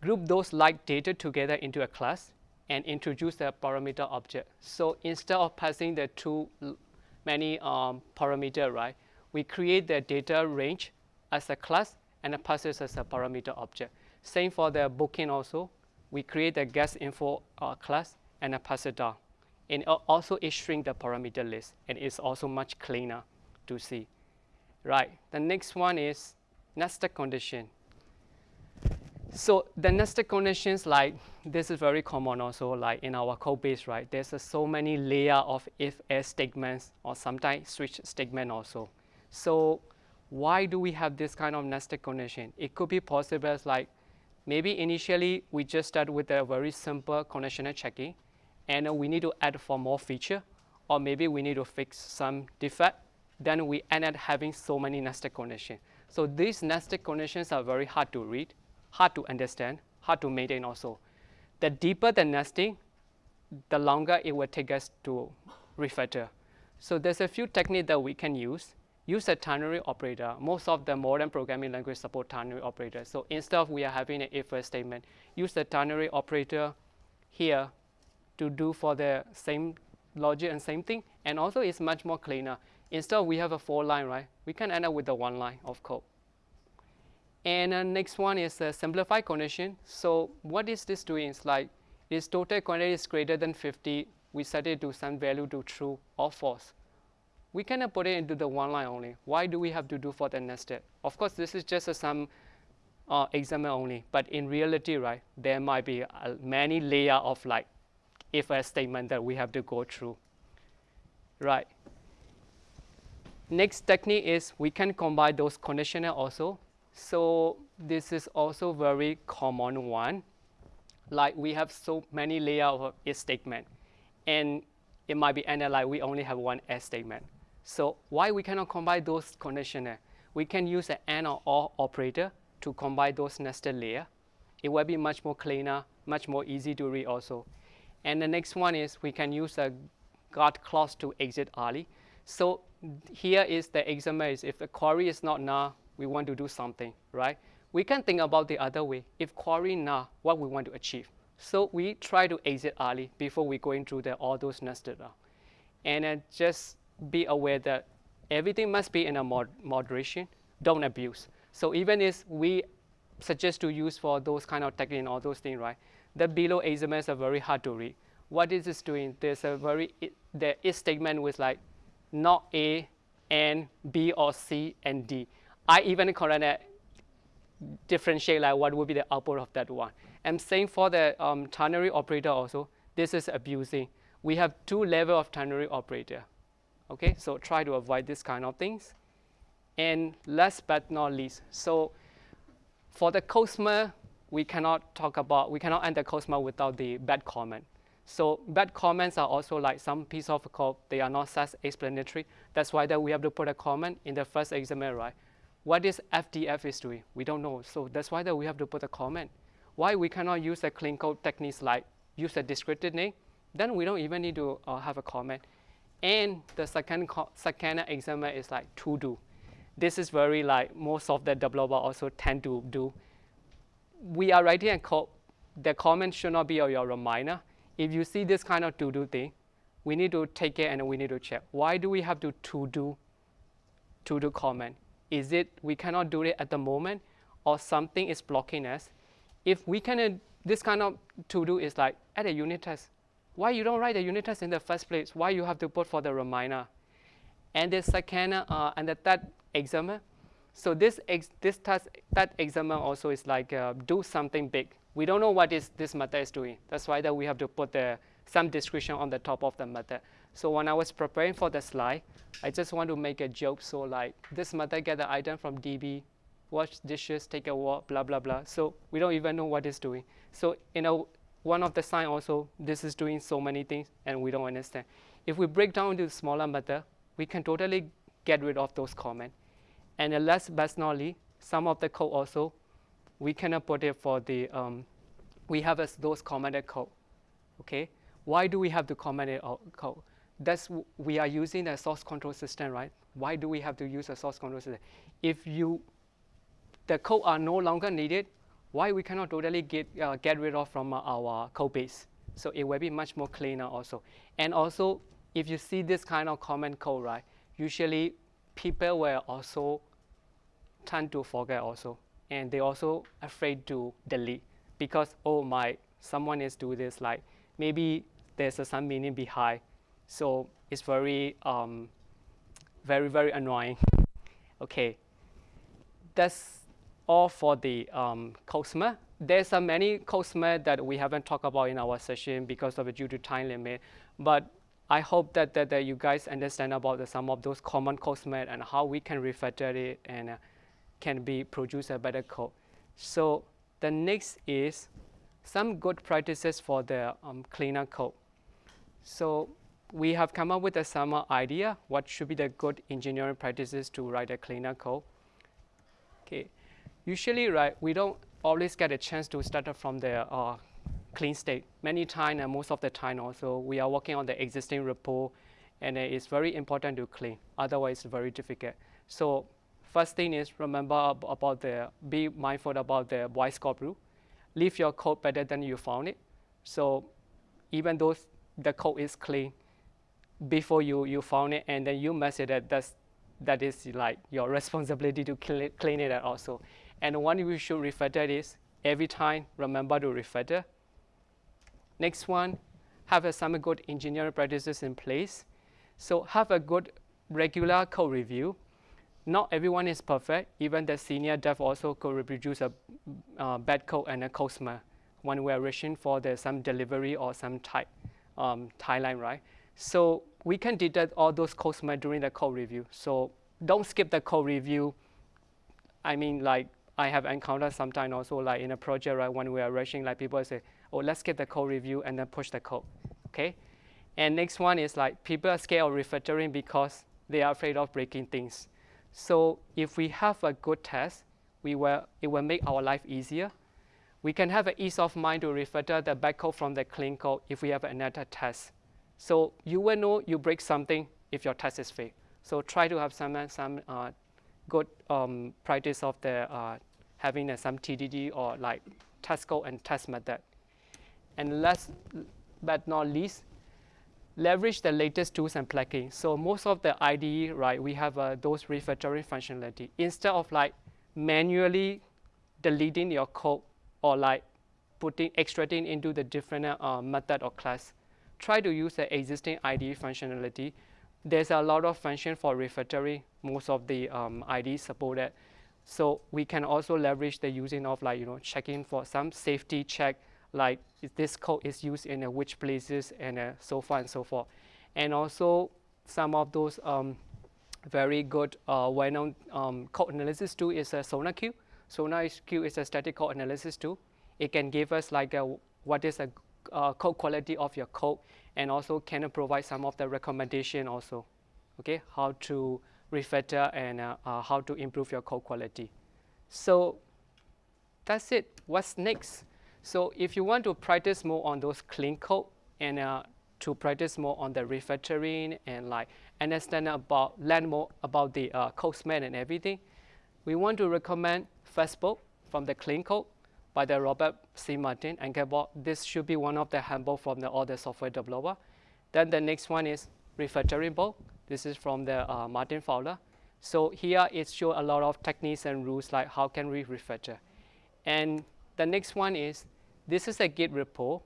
Group those like data together into a class and introduce the parameter object. So instead of passing the too many um, parameter, right, we create the data range as a class and pass it as a parameter object. Same for the booking also. We create the guest info uh, class and a pass it down. And also it the parameter list and it's also much cleaner to see. Right, the next one is nested condition. So the nested conditions like this is very common also like in our code base, right? There's uh, so many layer of if-else statements or sometimes switch statement also. So why do we have this kind of nested condition? It could be possible as like maybe initially we just start with a very simple conditional checking and we need to add for more feature or maybe we need to fix some defect then we end up having so many nested conditions. So these nested conditions are very hard to read, hard to understand, hard to maintain also. The deeper the nesting, the longer it will take us to refactor. So there's a few techniques that we can use. Use a ternary operator. Most of the modern programming language support ternary operator. So instead of we are having an if-else statement, use the ternary operator here to do for the same logic and same thing. And also it's much more cleaner. Instead we have a four line, right? We can end up with a one line of code. And uh, next one is a simplified condition. So what is this doing? It's like this total quantity is greater than 50. We set it to some value to true or false. We cannot put it into the one line only. Why do we have to do for the nested? Of course, this is just a some uh, example only. But in reality, right, there might be uh, many layer of like if a statement that we have to go through. Right. Next technique is we can combine those conditional also. So this is also very common one. Like we have so many layer of if statement. And it might be like we only have one else statement. So why we cannot combine those conditional? We can use an AND or OR operator to combine those nested layer. It will be much more cleaner, much more easy to read also. And the next one is we can use a guard clause to exit early. So here is the example is if the query is not null, we want to do something, right? We can think about the other way. If query null, what we want to achieve. So we try to exit early before we going through the, all those nested round. And uh, just be aware that everything must be in a mod moderation. Don't abuse. So even if we suggest to use for those kind of technique and all those things, right? The below asymmetries are very hard to read. What is this doing? There's a very, it, the if statement with like not A and B or C and D. I even correct differentiate like what would be the output of that one. And same for the um, ternary operator also. This is abusing. We have two level of ternary operator. Okay, so try to avoid this kind of things. And last but not least, so for the code smell, we cannot talk about, we cannot end the code smell without the bad comment. So bad comments are also like some piece of code, they are not self-explanatory. That's why that we have to put a comment in the first example, right? What is FDF is doing? We don't know. So that's why that we have to put a comment. Why we cannot use a clean code techniques like use a descriptive name? Then we don't even need to uh, have a comment. And the second, second example is like to do. This is very like most of the developer also tend to do. We are writing a code. The comment should not be your reminder if you see this kind of to-do thing, we need to take it and we need to check. Why do we have to to-do to-do comment? Is it we cannot do it at the moment or something is blocking us? If we can, uh, this kind of to-do is like at a unit test. Why you don't write the unit test in the first place? Why you have to put for the reminder? And the second, uh, and the third example. So this, ex this task, that example also is like uh, do something big we don't know what is this method is doing. That's why that we have to put the, some description on the top of the method. So when I was preparing for the slide, I just want to make a joke. So like this method get the item from DB wash dishes, take a walk, blah, blah, blah. So we don't even know what it's doing. So you know, one of the sign also, this is doing so many things and we don't understand. If we break down into smaller matter, we can totally get rid of those comments. And last but not least, some of the code also, we cannot put it for the, um, we have those commented code, okay? Why do we have to comment it code? That's, we are using a source control system, right? Why do we have to use a source control system? If you, the code are no longer needed, why we cannot totally get, uh, get rid of from uh, our code base? So it will be much more cleaner also. And also, if you see this kind of comment code, right, usually people will also tend to forget also. And they also afraid to delete because, oh my, someone is doing this, like maybe there's a, some meaning behind. So it's very, um, very, very annoying. okay, that's all for the um, code smell. There's uh, many code smell that we haven't talked about in our session because of due to time limit. But I hope that, that, that you guys understand about the, some of those common code smell and how we can refactor it and uh, can be produce a better code. So the next is some good practices for the um, cleaner code. So we have come up with a some idea what should be the good engineering practices to write a cleaner code. Okay, usually right we don't always get a chance to start from the uh, clean state. Many times and most of the time also we are working on the existing repo and it's very important to clean otherwise it's very difficult. So first thing is remember about the be mindful about the Boy Scout rule leave your code better than you found it. So even though the code is clean before you, you found it and then you mess it up, that's, that is like your responsibility to clean, clean it also. And one we should refactor is every time remember to refactor. Next one, have some good engineering practices in place. So have a good regular code review not everyone is perfect. Even the senior dev also could reproduce a uh, bad code and a code smell when we're rushing for the, some delivery or some type um, timeline, right? So we can detect all those code smell during the code review. So don't skip the code review. I mean, like I have encountered sometimes also like in a project, right, when we are rushing, like people say, oh, let's get the code review and then push the code, okay? And next one is like people are scared of refactoring because they are afraid of breaking things. So if we have a good test, we will, it will make our life easier. We can have an ease of mind to refactor the bad code from the clean code if we have another test. So you will know you break something if your test is failed. So try to have some, some uh, good um, practice of the uh, having uh, some TDD or like test code and test method. And last but not least, leverage the latest tools and plugins. So most of the IDE, right, we have uh, those refactoring functionality. Instead of like manually deleting your code or like putting extracting into the different uh, method or class, try to use the existing IDE functionality. There's a lot of function for refactoring. Most of the um, IDE supported. So we can also leverage the using of like, you know, checking for some safety check like this code is used in uh, which places and uh, so far and so forth. And also some of those um, very good uh, well-known um, code analysis tool is a SonarQube. SonarQube is a static code analysis tool. It can give us like a, what is a uh, code quality of your code and also can provide some of the recommendation also, okay, how to refactor and uh, uh, how to improve your code quality. So that's it. What's next? So if you want to practice more on those clean code and uh, to practice more on the refactoring and like understand about, learn more about the uh, code smell and everything, we want to recommend Fastbook from the clean code by the Robert C. Martin and Gabor. This should be one of the handbook from the other software developer. Then the next one is refactoring book. This is from the uh, Martin Fowler. So here it shows a lot of techniques and rules like how can we refactor. And the next one is, this is a Git repo.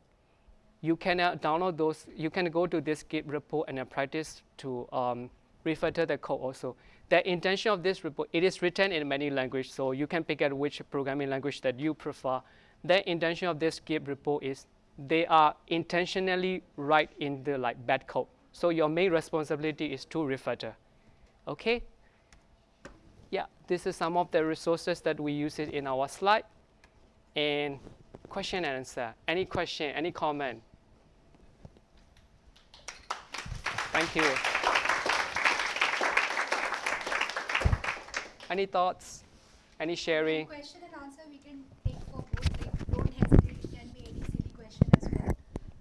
You can uh, download those, you can go to this Git repo and practice to um, refactor the code also. The intention of this repo, it is written in many languages, so you can pick out which programming language that you prefer. The intention of this Git repo is they are intentionally write in the like bad code. So your main responsibility is to refactor. Okay? yeah, this is some of the resources that we use it in our slide. And question and answer. Any question, any comment? Thank you. Any thoughts? Any sharing? Question and answer we can take for both. Like, don't hesitate. It can be any silly question as well.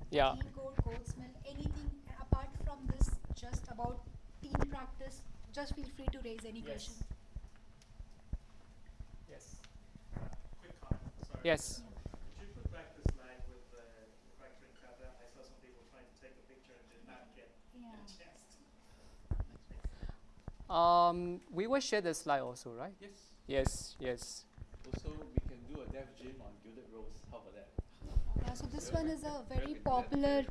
Yeah. Clean code, code smell, anything apart from this, just about team practice. Just feel free to raise any Yes. question. Yes. Quick comment, sorry. Yes. Could you put back the slide with the refractoring cover? I saw some people trying to take a picture and did not get Yeah. a chance. Um, we will share the slide also, right? Yes. Yes, yes. Also, we can do a dev gym on Gilded Rose. How about that? Yeah, so this one is a very popular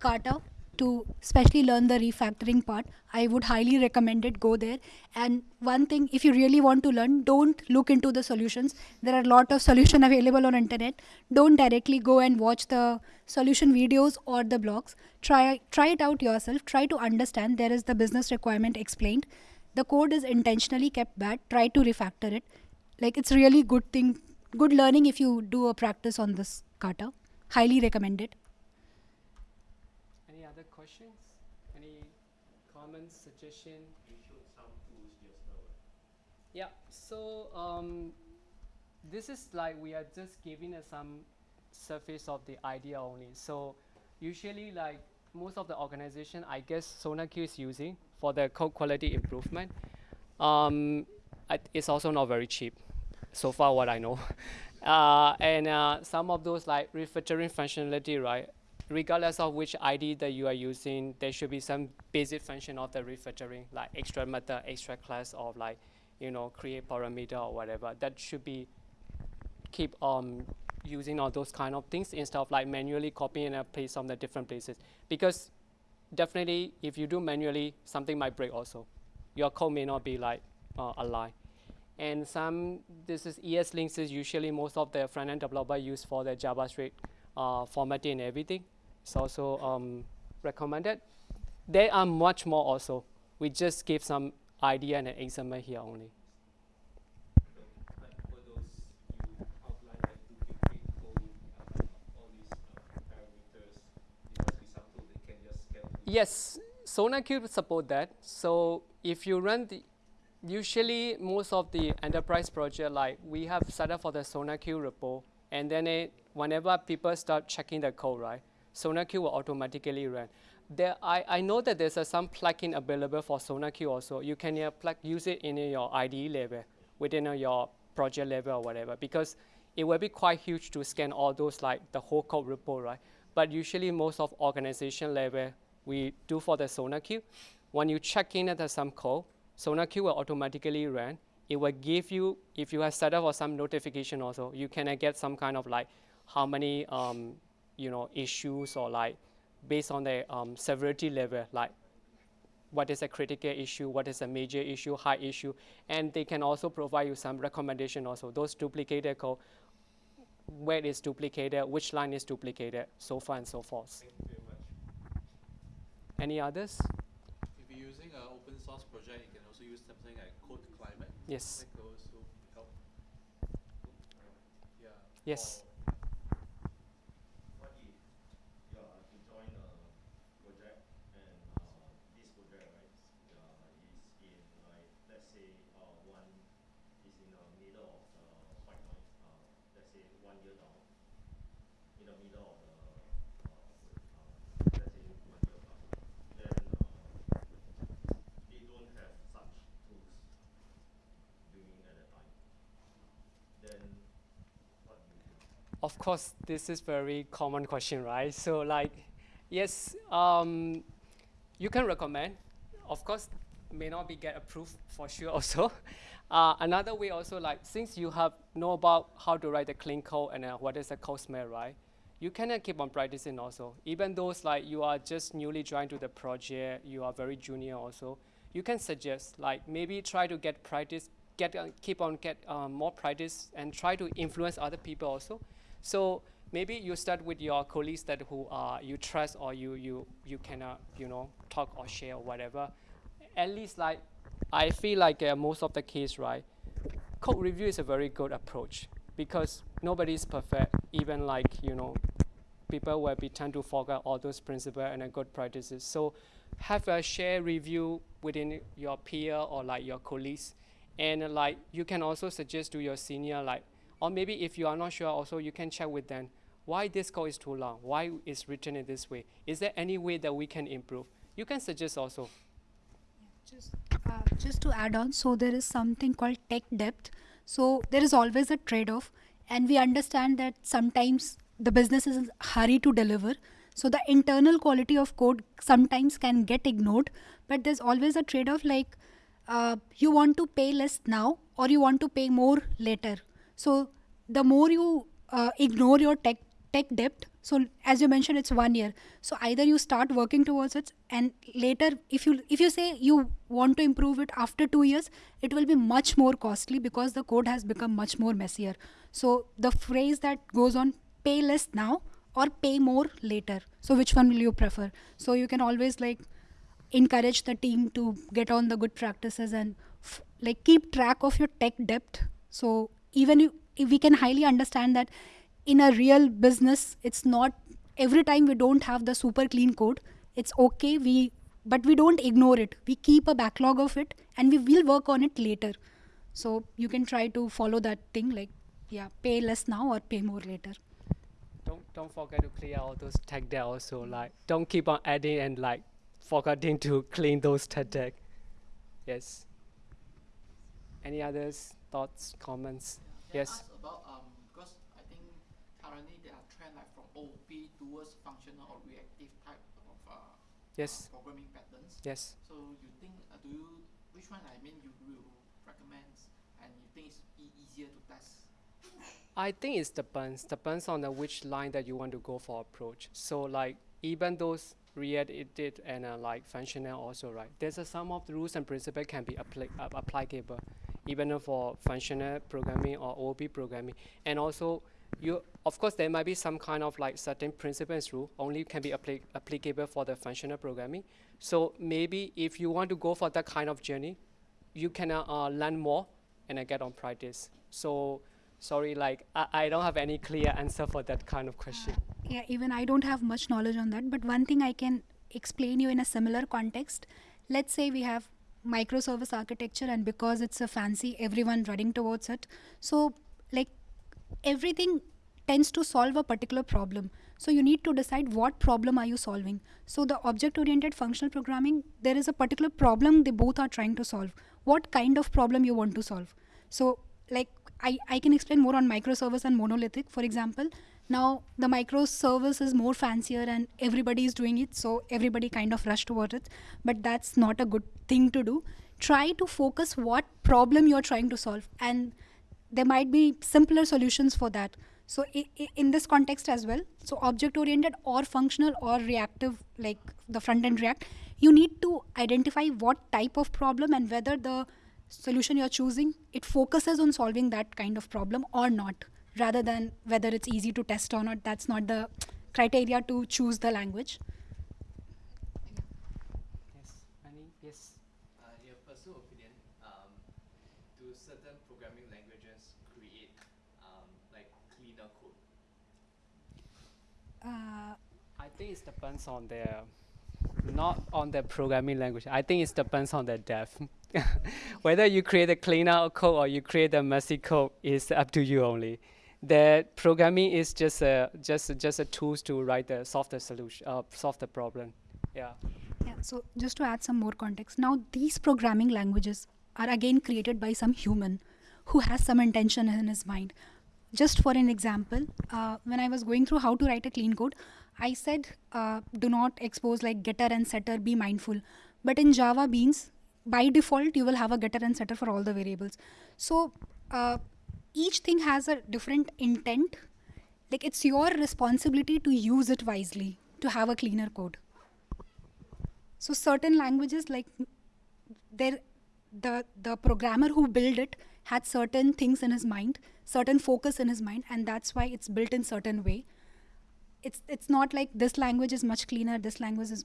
kata to especially learn the refactoring part. I would highly recommend it. Go there. And one thing, if you really want to learn, don't look into the solutions. There are a lot of solution available on internet. Don't directly go and watch the solution videos or the blogs. Try try it out yourself. Try to understand. There is the business requirement explained. The code is intentionally kept bad. Try to refactor it. Like it's really good thing, good learning if you do a practice on this kata. Highly recommend it. Other questions? Any comments, suggestion? You showed some tools just now. Yeah. So um, this is like we are just giving us some surface of the idea only. So usually, like most of the organization, I guess SonarQube is using for the code quality improvement. Um, it's also not very cheap, so far what I know. uh, and uh, some of those like refactoring functionality, right? Regardless of which ID that you are using, there should be some basic function of the refactoring, like extra method, extra class, or like you know create parameter or whatever. That should be keep um using all those kind of things instead of like manually copying and paste from the different places. Because definitely, if you do manually, something might break also. Your code may not be like uh, aligned. And some, this is ES links is usually most of the front-end developer use for the JavaScript uh, formatting and everything. It's also um, recommended. There are much more also. We just give some idea and an example here only. like for those you outline like duplicate code, uh, uh, parameters, there must be some tool that can just scan through. Yes, SonarQube support that. So if you run the, usually most of the enterprise project, like we have set up for the SonarQube repo, and then it, whenever people start checking the code, right, SonarQube will automatically run. There, I, I know that there's a, some plugin available for SonarQube also. You can uh, plug, use it in uh, your IDE level, within uh, your project level or whatever, because it will be quite huge to scan all those like the whole code repo, right? But usually most of organization level, we do for the SonarQube. When you check in at the some code, SonarQube will automatically run. It will give you, if you have set up for some notification also, you can uh, get some kind of like how many um, you know issues or like based on the um, severity level, like what is a critical issue, what is a major issue, high issue, and they can also provide you some recommendation also. Those duplicated code, where it is duplicated, which line is duplicated, so far and so forth. Thank you very much. Any others? If you're using an open source project, you can also use something like Code Climate. Yes. That could also help. Yeah. Yes. for- What if you are to join a project and uh, this project right uh, is in like let's say uh, one is in the middle of the white noise uh, let's say one year down in the middle of the uh, uh, let's say one year plus then uh, they don't have such tools doing at the time then what do you do? Of course, this is very common question, right? So like, yes, um, you can recommend. Of course, may not be get approved for sure also. Uh, another way also like, since you have know about how to write the clean code and uh, what is the code smell, right? You can uh, keep on practicing also. Even those like you are just newly joined to the project, you are very junior also, you can suggest like maybe try to get practice, get uh, keep on get um, more practice and try to influence other people also. So maybe you start with your colleagues that who uh, you trust or you you you cannot you know talk or share or whatever. At least like I feel like uh, most of the case, right, code review is a very good approach because nobody is perfect. Even like you know, people will be tend to forget all those principles and good practices. So have a share review within your peer or like your colleagues, and like you can also suggest to your senior like, or maybe if you are not sure, also you can check with them why this code is too long, why it's written in this way. Is there any way that we can improve? You can suggest also. Just, uh, just to add on, so there is something called tech debt. So there is always a trade-off, and we understand that sometimes the business is in hurry to deliver. So the internal quality of code sometimes can get ignored, but there's always a trade-off. Like uh, you want to pay less now, or you want to pay more later. So the more you uh, ignore your tech tech debt so as you mentioned it's one year. So either you start working towards it and later if you if you say you want to improve it after 2 years it will be much more costly because the code has become much more messier. So the phrase that goes on pay less now or pay more later. So which one will you prefer? So you can always like encourage the team to get on the good practices and like keep track of your tech debt. So even if, we can highly understand that in a real business it's not every time we don't have the super clean code it's okay we but we don't ignore it we keep a backlog of it and we will work on it later so you can try to follow that thing like yeah pay less now or pay more later Don't don't forget to clear all those tech debt also. Like don't keep on adding and like forgetting to clean those tech debt. Yes. Any others thoughts, comments? Can Yes. I ask about um because I think currently there are trend like from OOP towards functional or reactive type of uh, Yes. uh, programming patterns. Yes. So you think uh, do you which one I mean you will recommend and you think it's e- easier to test? I think it depends. Depends on the which line that you want to go for approach. So like even those React and uh, like functional also right. There's a some of the rules and principle can be appli- uh, applicable, even for functional programming or OOP programming. And also you of course there might be some kind of like certain principles rule only can be appli- applicable for the functional programming. So maybe if you want to go for that kind of journey, you can uh, uh, learn more and uh, get on practice. So sorry, like I, I don't have any clear answer for that kind of question. yeah even i don't have much knowledge on that but one thing i can explain you in a similar context let's say we have microservice architecture and because it's a fancy everyone running towards it. So like everything tends to solve a particular problem. So you need to decide what problem are you solving. So the object oriented functional programming there is a particular problem they both are trying to solve. What kind of problem you want to solve? So like I, I can explain more on microservice and monolithic. For example now the microservice is more fancier and everybody is doing it so everybody kind of rush towards it. But that's not a good thing to do. Try to focus what problem you're trying to solve and there might be simpler solutions for that. So in this context as well so object oriented or functional or reactive like the front end react you need to identify what type of problem and whether the solution you're choosing it focuses on solving that kind of problem or not rather than whether it's easy to test or not. That's not the criteria to choose the language Yes. Any? Yes. Uh, in your personal opinion, um, do certain programming languages create um, like cleaner code? I think it depends on their, not on the programming language. I think it depends on the depth. Whether you create a cleaner code or you create a messy code is up to you only. The programming is just a just just a tools to write the the solution, uh, solve the problem. Yeah. Yeah, so just to add some more context, now these programming languages are again created by some human who has some intention in his mind. Just for an example, uh, when I was going through how to write a clean code, I said uh, do not expose like getter and setter, be mindful. But in Java Beans, by default, you will have a getter and setter for all the variables. So uh, each thing has a different intent. Like it's your responsibility to use it wisely to have a cleaner code so certain languages like there the the programmer who build it had certain things in his mind certain focus in his mind and that's why it's built in certain way it's it's not like this language is much cleaner this language is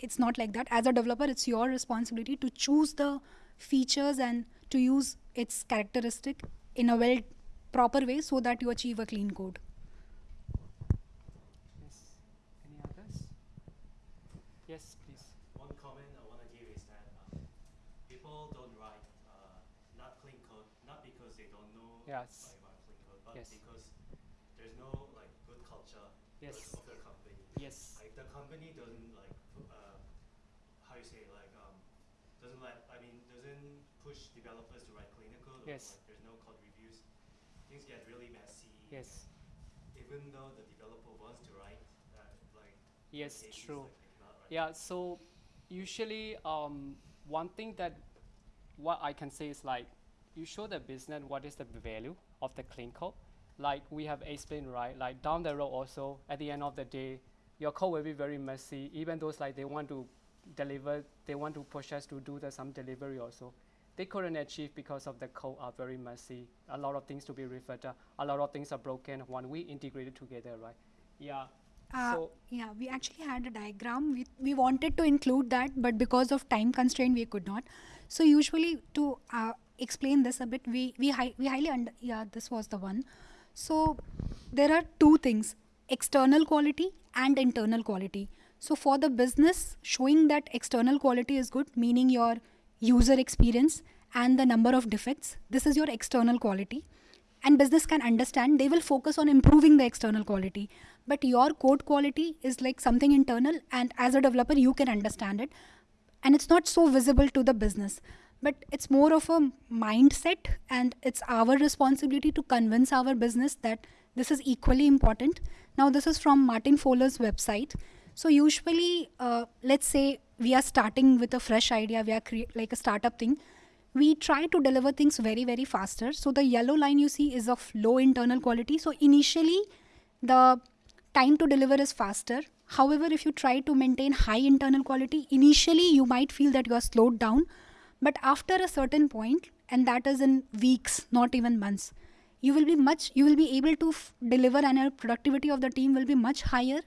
it's not like that. As a developer, it's your responsibility to choose the features and to use its characteristic in a well proper way so that you achieve a clean code. Yes. Any others? Yes, please. One comment I want to give is that um, people don't write uh, not clean code, not because they don't know Yes. clean code, but Yes. because there's no like good culture Yes. of the company. Yes. Like the company doesn't like uh, how you say like um doesn't let I mean doesn't push developers to write cleaner code. or, Yes. Like, there's no code reviews. Things get really messy. Yes. Even though the developer wants to write, uh, like Yes, true. like, they cannot write. Yeah, so usually um, one thing that what I can say is like you show the business what is the value of the clean code. Like we have explained right, like down the road also at the end of the day, your code will be very messy. Even those like they want to deliver, they want to push us to do the some delivery also. They couldn't achieve because of the code are very messy. A lot of things to be referred. A lot of things are broken when we integrate it together, right? Yeah. Uh, so yeah, we actually had a diagram. We, we wanted to include that, but because of time constraint, we could not. So usually to uh, explain this a bit, we we, hi- we highly under yeah this was the one. So there are two things: external quality and internal quality. So for the business, showing that external quality is good, meaning your user experience and the number of defects. This is your external quality and business can understand they will focus on improving the external quality but your code quality is like something internal and as a developer you can understand it and it's not so visible to the business but it's more of a mindset and it's our responsibility to convince our business that this is equally important. Now this is from martin fowler's website. So usually uh, let's say we are starting with a fresh idea we are like a startup thing we try to deliver things very very faster. So the yellow line you see is of low internal quality. So initially the time to deliver is faster. However if you try to maintain high internal quality initially you might feel that you are slowed down but after a certain point and that is in weeks not even months you will be much you will be able to f- deliver and your productivity of the team will be much higher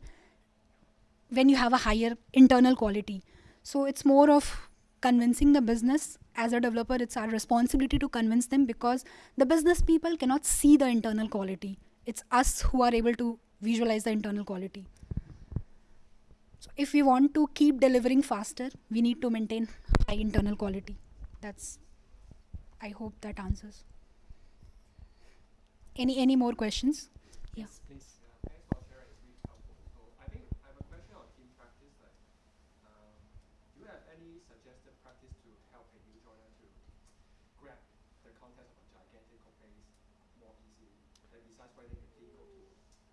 when you have a higher internal quality. So it's more of convincing the business. As a developer, it's our responsibility to convince them because the business people cannot see the internal quality. It's us who are able to visualize the internal quality. So if we want to keep delivering faster, we need to maintain high internal quality. That's I hope that answers. Any any more questions? Yeah. yes, please. Yeah, thanks for sharing. It's really helpful. So I think I have a question on team practice. Like, um, do you have any suggested practice to help a new joiner to grab the context of a gigantic code base more easily? Like besides writing a clean code to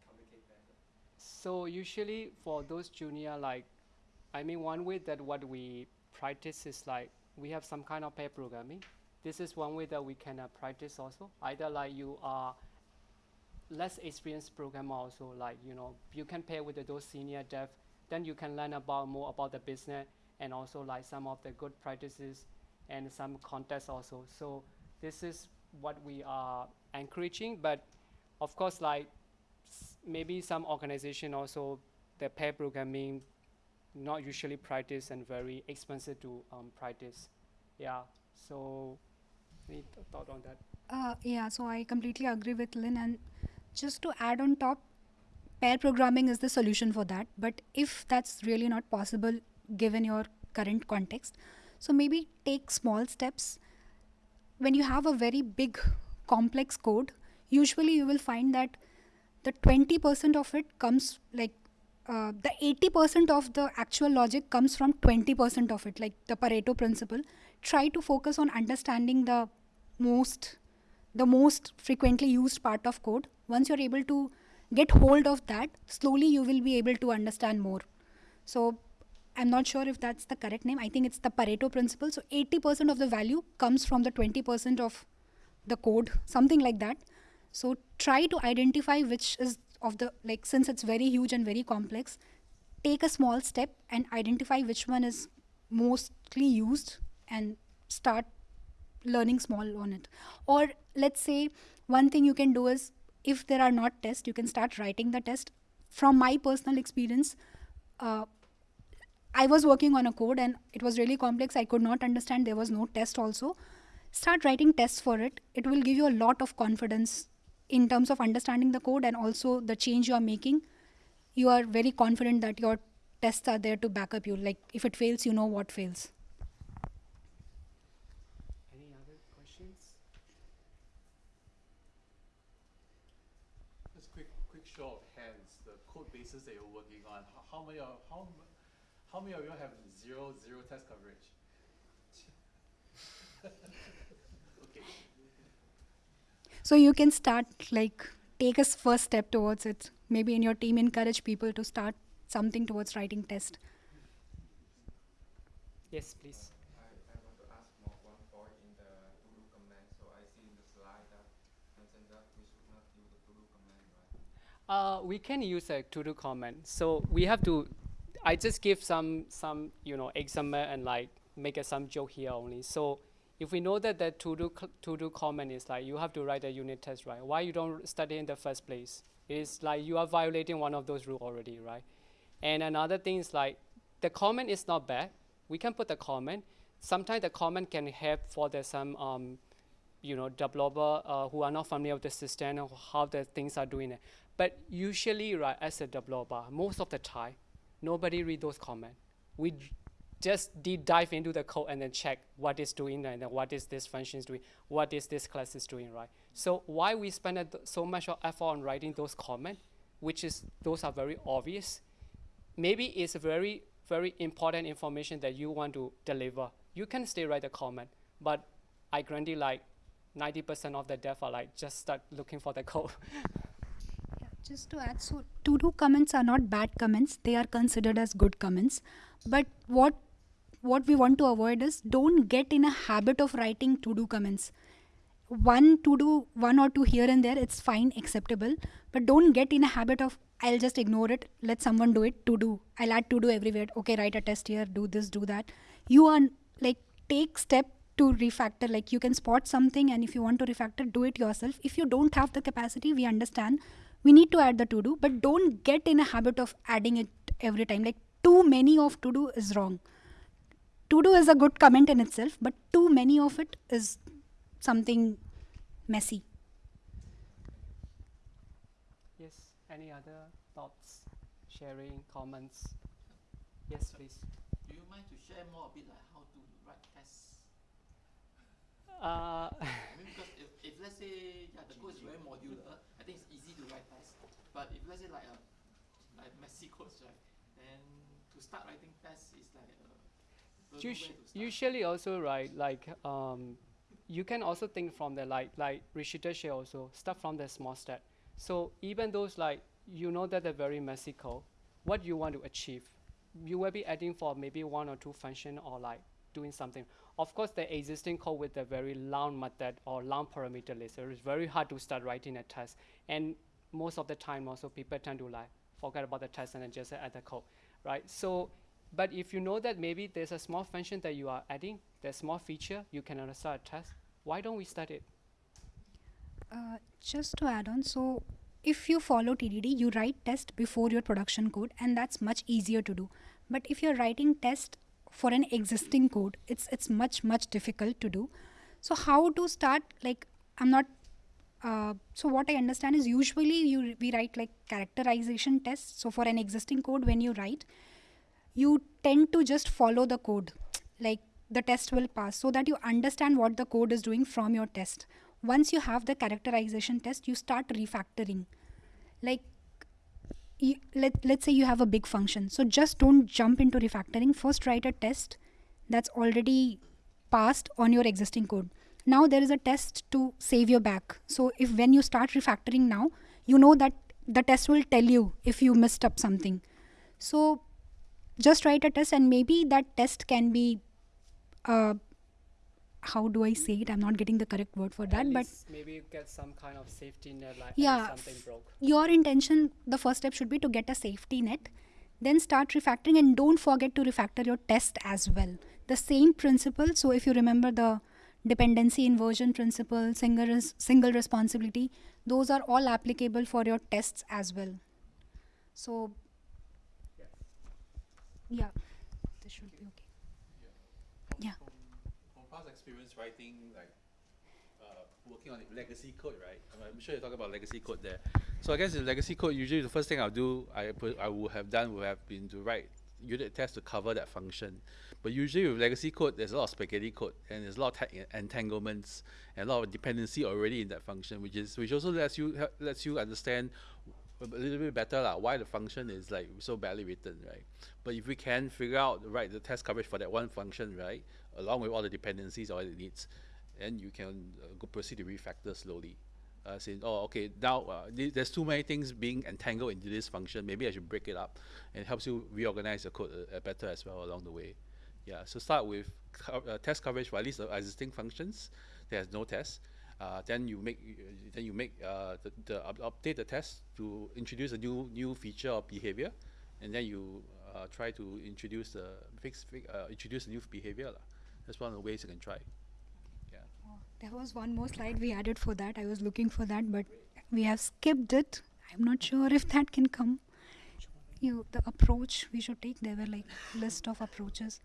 communicate better. So usually for those junior, like, I mean, one way that what we practice is like we have some kind of pair programming. This is one way that we can uh, practice also. Either like you are less experienced programmer also, like you know, you can pair with those senior dev. Then you can learn about more about the business and also like some of the good practices and some context also. So this is what we are encouraging, but of course, like maybe some organization also the pair programming not usually practice and very expensive to um, practice. Yeah. So any th- thought on that? Uh, yeah, so I completely agree with Lynn. And just to add on top, pair programming is the solution for that. But if that's really not possible given your current context, so maybe take small steps. When you have a very big, complex code, usually you will find that the 20% of it comes like uh, the 80% of the actual logic comes from 20% of it, like the Pareto principle. Try to focus on understanding the most the most frequently used part of code. Once you're able to get hold of that slowly you will be able to understand more. So i'm not sure if that's the correct name. I think it's the pareto principle. So 80% of the value comes from the 20% of the code something like that. So try to identify which is of the like since it's very huge and very complex take a small step and identify which one is mostly used and start learning small on it or let's say one thing you can do is if there are not tests you can start writing the test from my personal experience uh, I was working on a code and it was really complex. I could not understand. There was no test also. Start writing tests for it. It will give you a lot of confidence in terms of understanding the code and also the change you are making. You are very confident that your tests are there to back up you. Like if it fails, you know what fails. Any other questions? Just quick, quick show of hands. The code bases that you're working on. How, how many of how how many of you have zero zero test coverage? okay. So you can start like take a first step towards it. Maybe in your team encourage people to start something towards writing test. Yes, please. I, I want to ask more one point in the to-do command. So I see in the slide that mentioned that we should not use the to-do command, right? Uh, we can use a to-do command. So we have to. I just give some some you know example and like make a some joke here only. So if we know that the to-do to-do command is like you have to write a unit test, right? Why you don't study in the first place? It's like you are violating one of those rules already, right? And another thing is like the comment is not bad. We can put the comment. Sometimes the comment can help for the some um, you know developer uh, who are not familiar with the system or how the things are doing it. But usually, right, as a developer, most of the time, nobody read those comments. We just deep dive into the code and then check what is doing and then what is this function is doing, what is this class is doing, right? So why we spend so much effort on writing those comments, which is those are very obvious. Maybe it's very very important information that you want to deliver. You can still write a comment, but I guarantee like 90% of the dev are like just start looking for the code. Just to add, so to do comments are not bad comments; they are considered as good comments. But what what we want to avoid is don't get in a habit of writing to do comments. One to do one or two here and there, it's fine, acceptable. But don't get in a habit of I'll just ignore it. Let someone do it. To do, I'll add to do everywhere. Okay, write a test here. Do this, do that. You are like take step to refactor. Like you can spot something, and if you want to refactor, do it yourself. If you don't have the capacity, we understand. We need to add the to do, but don't get in a habit of adding it every time. Like too many of to do is wrong. To do is a good comment in itself, but too many of it is something messy. yes. Any other thoughts, sharing, comments? Yes, please. Do you mind to share more a bit like how to write tests? Uh, I mean, because if, if let's say yeah, the code is very modular, I think it's easy to write tests. But if let's say like a like messy code, right, then to start writing tests is like uh, usually also right like um, you can also think from the like like Rishita share also start from the small step. So even those like you know that they're very messy code what you want to achieve? You will be adding for maybe one or two function or like doing something. Of course the existing code with the very long method or long parameter list it is very hard to start writing a test. And most of the time also people tend to like forget about the test and then just add the code right? So but if you know that maybe there's a small function that you are adding, there's a small feature, you can start a test. Why don't we start it? Uh, just to add on, so if you follow TDD, you write test before your production code, and that's much easier to do. But if you're writing test for an existing code, it's it's much much difficult to do. So how to start? Like I'm not. Uh, so what I understand is usually you we write like characterization tests. So for an existing code, when you write, you tend to just follow the code. Like the test will pass so that you understand what the code is doing from your test. Once you have the characterization test you start refactoring. Like you, let, let's say you have a big function so just don't jump into refactoring. First write a test that's already passed on your existing code. Now there is a test to save your back. So if when you start refactoring now you know that the test will tell you if you messed up something. So just write a test and maybe that test can be uh, how do i say it? I'm not getting the correct word for At that but maybe you get some kind of safety net, like Yeah, something broke. your intention the first step should be to get a safety net then start refactoring and don't forget to refactor your test as well. The same principle so if you remember the dependency inversion principle single res- single responsibility those are all applicable for your tests as well. So yeah should be okay. Yeah. From, from past experience writing, like, uh, working on legacy code, right? I'm, I'm sure you're talking about legacy code there. So I guess in legacy code, usually the first thing I'll do, I, put- I would have done would have been to write unit tests to cover that function. But usually with legacy code, there's a lot of spaghetti code and there's a lot of entanglements and a lot of dependency already in that function, which is which also lets you lets you understand a little bit better lah why the function is like so badly written, right? But if we can figure out right the test coverage for that one function, right, along with all the dependencies all it needs, then you can uh, proceed to refactor slowly. Uh, saying, oh, okay, now uh, th- there's too many things being entangled into this function. Maybe I should break it up, and helps you reorganize the code uh, better as well along the way. Yeah, so start with co- uh, test coverage for at least the existing functions. There's no test. Uh, then you make y- y- then you make uh, the, the update the test to introduce a new new feature or behavior, and then you uh, try to introduce the fix, fi- uh, introduce a new behavior. lah. That's one of the ways you can try. Yeah. Oh, there was one more slide we added for that. I was looking for that, but we have skipped it. I'm not sure if that can come. You, the approach we should take. There were like list of approaches.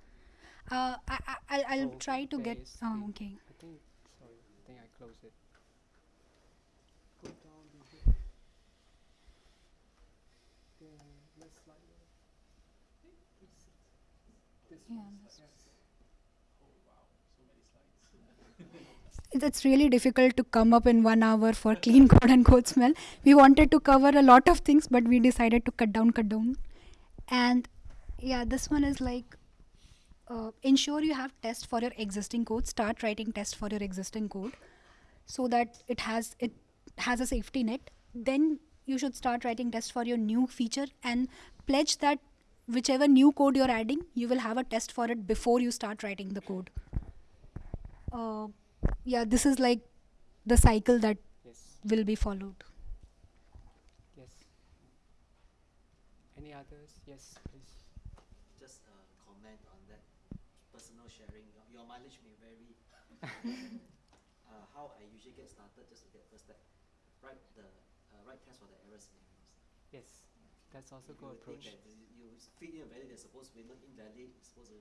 Uh, I, I, I'll, I'll Oh, try to get. is Oh, the- okay. Closed it. Go down next slide. This Yeah, this yes. It's really difficult to come up in one hour for clean code and code smell. We wanted to cover a lot of things, but we decided to cut down, cut down. And yeah, this one is like uh, ensure you have tests for your existing code. Start writing tests for your existing code, so that it has it has a safety net. Then you should start writing tests for your new feature and pledge that whichever new code you're adding, you will have a test for it before you start writing the code. Uh, yeah, this is like the cycle that Yes, will be followed. yes. Any others? Yes, please. just uh, comment on that personal sharing. Your, your mileage may vary. uh, how I usually get started, just to get first step, write the uh, write test for the error scenarios. Yes, that's also If good you approach. Think that you, you feed in a value that's supposed to be not invalid, it's supposed to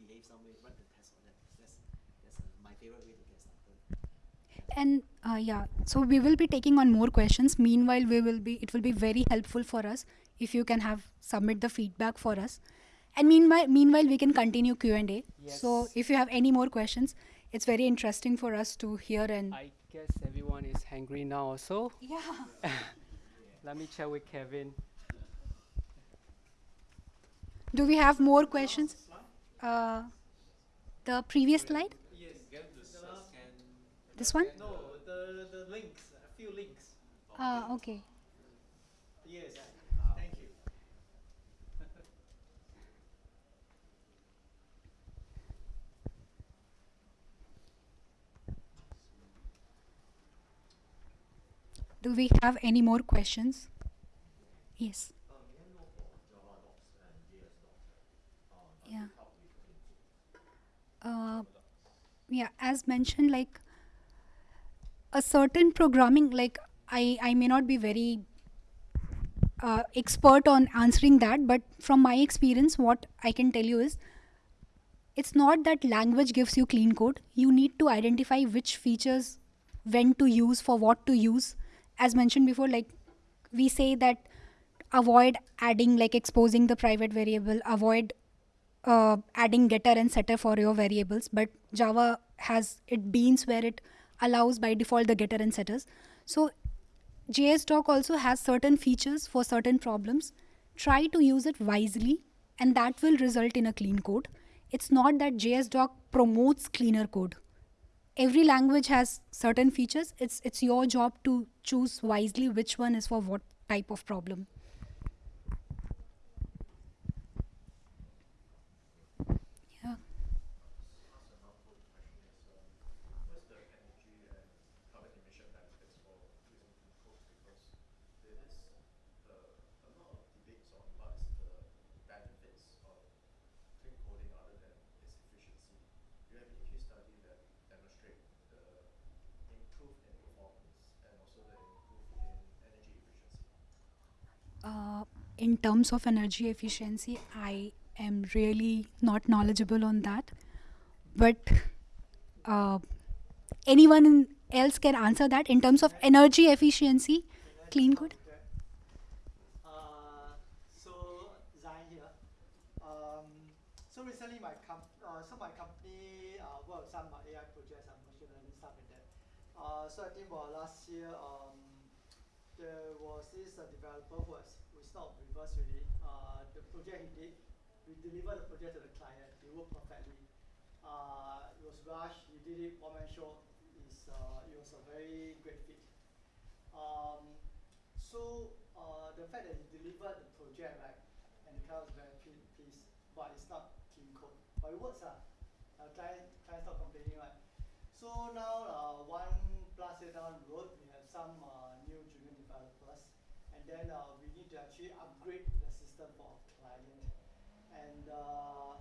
behave some way, write the test for that. That's that's uh, my favorite way to get started. And uh, yeah, so we will be taking on more questions. Meanwhile, we will be it will be very helpful for us if you can have submit the feedback for us. And meanwhile, meanwhile we can continue Q and A. So if you have any more questions, it's very interesting for us to hear and I guess everyone is hungry now also. yeah. Let me check with Kevin. Do we have more questions? Uh, the previous slide, Yes. Get to scan. this one. No, the, the links, a few links. Ah, okay. Yes. Thank you. Do we have any more questions? Yes. Yeah. Uh, yeah, as mentioned, like a certain programming, like I, I may not be very uh, expert on answering that, but from my experience, what I can tell you is it's not that language gives you clean code. You need to identify which features, when to use, for what to use. As mentioned before, like we say that avoid adding, like exposing the private variable, avoid uh, adding getter and setter for your variables. But Java has it beans where it allows by default the getter and setters. So JSDoc also has certain features for certain problems. Try to use it wisely, and that will result in a clean code. It's not that JSDoc promotes cleaner code. Every language has certain features. It's it's your job to choose wisely which one is for what type of problem. Yeah. What's the energy and carbon emission benefits for using clean code? Because there is uh, a lot of debates on what is the benefits of clean coding other than its efficiency. Do you have any case study that demonstrate the improve in performance and also the improve in energy efficiency? uh, in terms of energy efficiency, I am really not knowledgeable on that. But uh, anyone else can answer that in terms of energy efficiency, clean. Uh, so Zain here. So recently my so my company worked some AI projects and machine learning stuff like that. So I think about last year, um, there was this uh, developer who is not us really. Uh, the project he did, we delivered the project to the client. It worked perfectly. Uh, it was rushed. He did it one man show. It's, uh, it was a very great fit. Um, so uh, the fact that he delivered the project right, and the client was very ple- pleased, but it's not clean code. But it works ah. Uh, client clients not complaining right. So now uh, one plus year down the road, we have some uh, new junior developers, and then uh, we need to actually upgrade the system for our client. And uh,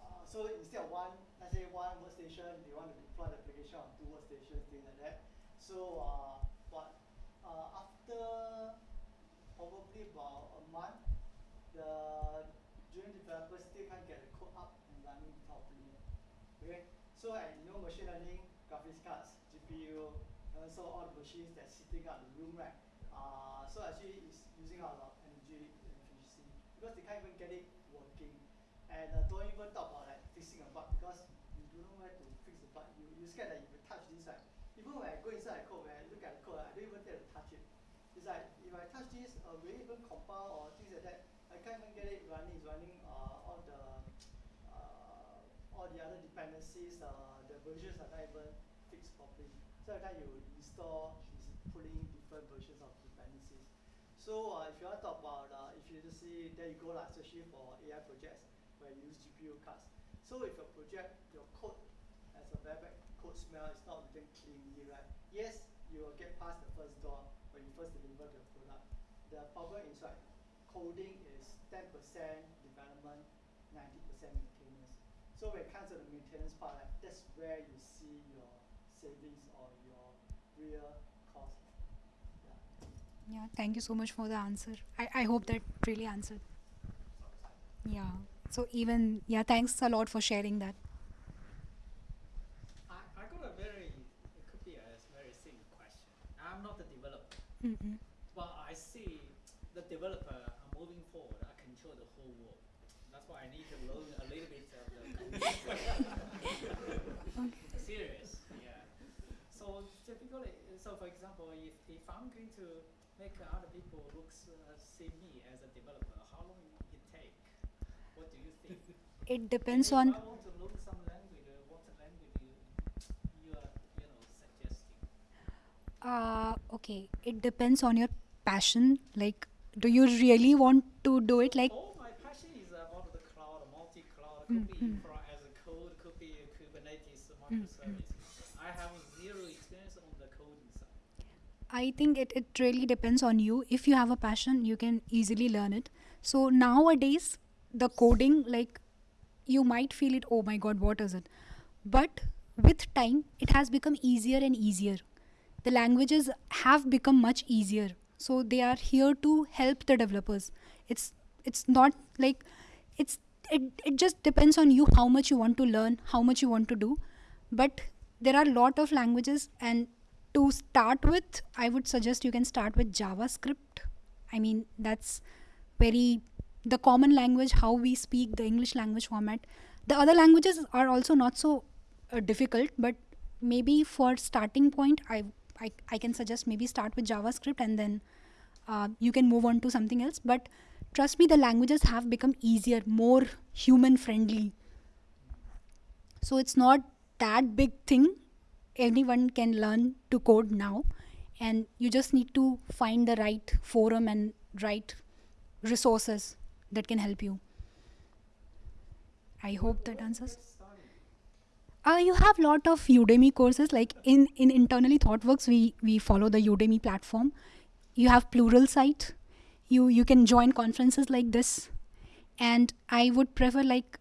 uh, so instead of one, let's say one workstation, they want to deploy the application on two workstations, things like that. So, uh, but uh, after probably about a month, the junior developers still can't get the code up and running properly. Okay, so you know machine learning, graphics cards, GPU, and also all the machines that's sitting out in the room, right? Uh, so actually it's using a lot of energy efficiency because they can't even get it working. And uh, don't even talk about like fixing a bug because you don't know where to fix the bug. You you scared that if you touch this right, even when I go inside the code, when I look at the code, I don't even dare to touch it. It's like if I touch this, uh, will even compile or things like that? I can't even get it running. It's running uh, all the uh, all the other dependencies. Uh, the versions are not even fixed properly. So every time you install, it's pulling different versions of. So uh, if you want to talk about uh, efficiency, there you go lah, especially for AI projects where you use GPU cards. So if your project, your code has a bad code smell, it's not written cleanly, right? Yes, you will get past the first door when you first deliver the product. The problem is coding is 10% development, 90% maintenance. So when it comes to the maintenance part, that's where you see your savings or your real. Yeah, thank you so much for the answer. I, I hope that really answered. Yeah. So even yeah, thanks a lot for sharing that. I, I got a very, it could be a very simple question. I'm not the developer, Mm-mm. but I see the developer are moving forward. I control the whole world. That's why I need to learn a little bit of the computer. Serious, yeah. So typically, so for example, if, if I'm going to make other people looks uh, see me as a developer, how long it take? What do you think? It depends on I want to learn some language, uh, what language you, you are, you know, suggesting? uh okay, it depends on your passion. Like do you really want to do it like All my passion is about the cloud, multi-cloud, could be Mhm. infra as a code, could be Kubernetes microservices. I I think it, it really depends on you. If you have a passion, you can easily learn it. So nowadays, the coding, like you might feel it, oh my god, what is it? But with time, it has become easier and easier. The languages have become much easier. So they are here to help the developers. It's it's not like it's it, it just depends on you how much you want to learn, how much you want to do. But there are a lot of languages and to start with, I would suggest you can start with JavaScript. I mean, that's very the common language how we speak the English language format. The other languages are also not so uh, difficult, but maybe for starting point, I, I I can suggest maybe start with JavaScript and then uh, you can move on to something else. But trust me, the languages have become easier, more human friendly. So it's not that big thing anyone can learn to code now. And you just need to find the right forum and right resources that can help you. I hope that answers. Uh, you have a lot of udemy courses. Like in in internally thoughtworks we we follow the udemy platform. You have Pluralsight. You you can join conferences like this. And i would prefer like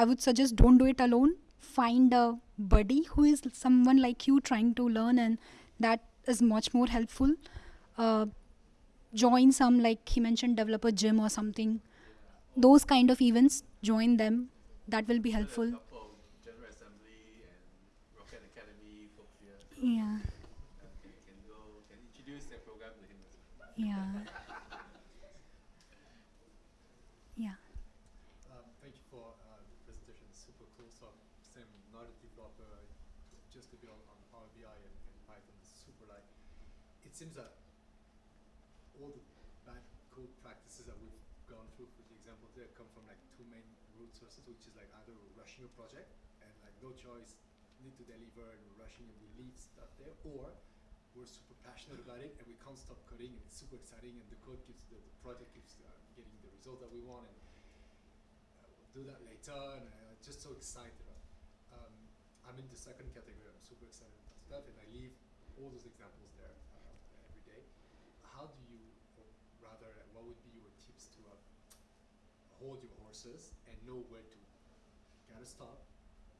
i would suggest don't do it alone. Find a buddy who is someone like you trying to learn and that is much more helpful. Uh, join some like he mentioned developer gym or something. Those kind of events join them. That will be helpful. Example of General Assembly and Rocket Academy folks here. yeah Okay, can go, can introduce their program to him as well. yeah yeah Um, thank you for uh, the presentation. It's super cool. So, Sam, not a developer, just a bit on, on Power BI and, and Python. It's super like, it seems that all the bad code practices that we've gone through, for the example there, come from like two main root sources, which is like either we're rushing a project and like no choice, need to deliver and we're rushing and we leave stuff there, or we're super passionate about it and we can't stop coding and it's super exciting and the code keeps, the, the project keeps uh, getting the result that we want and uh, we'll do that later and I'm uh, just so excited. Um, I'm in the second category. I'm super excited about stuff and I leave all those examples there uh, every day. How do you, or rather, what would be your tips to uh, hold your horses and know where to gotta stop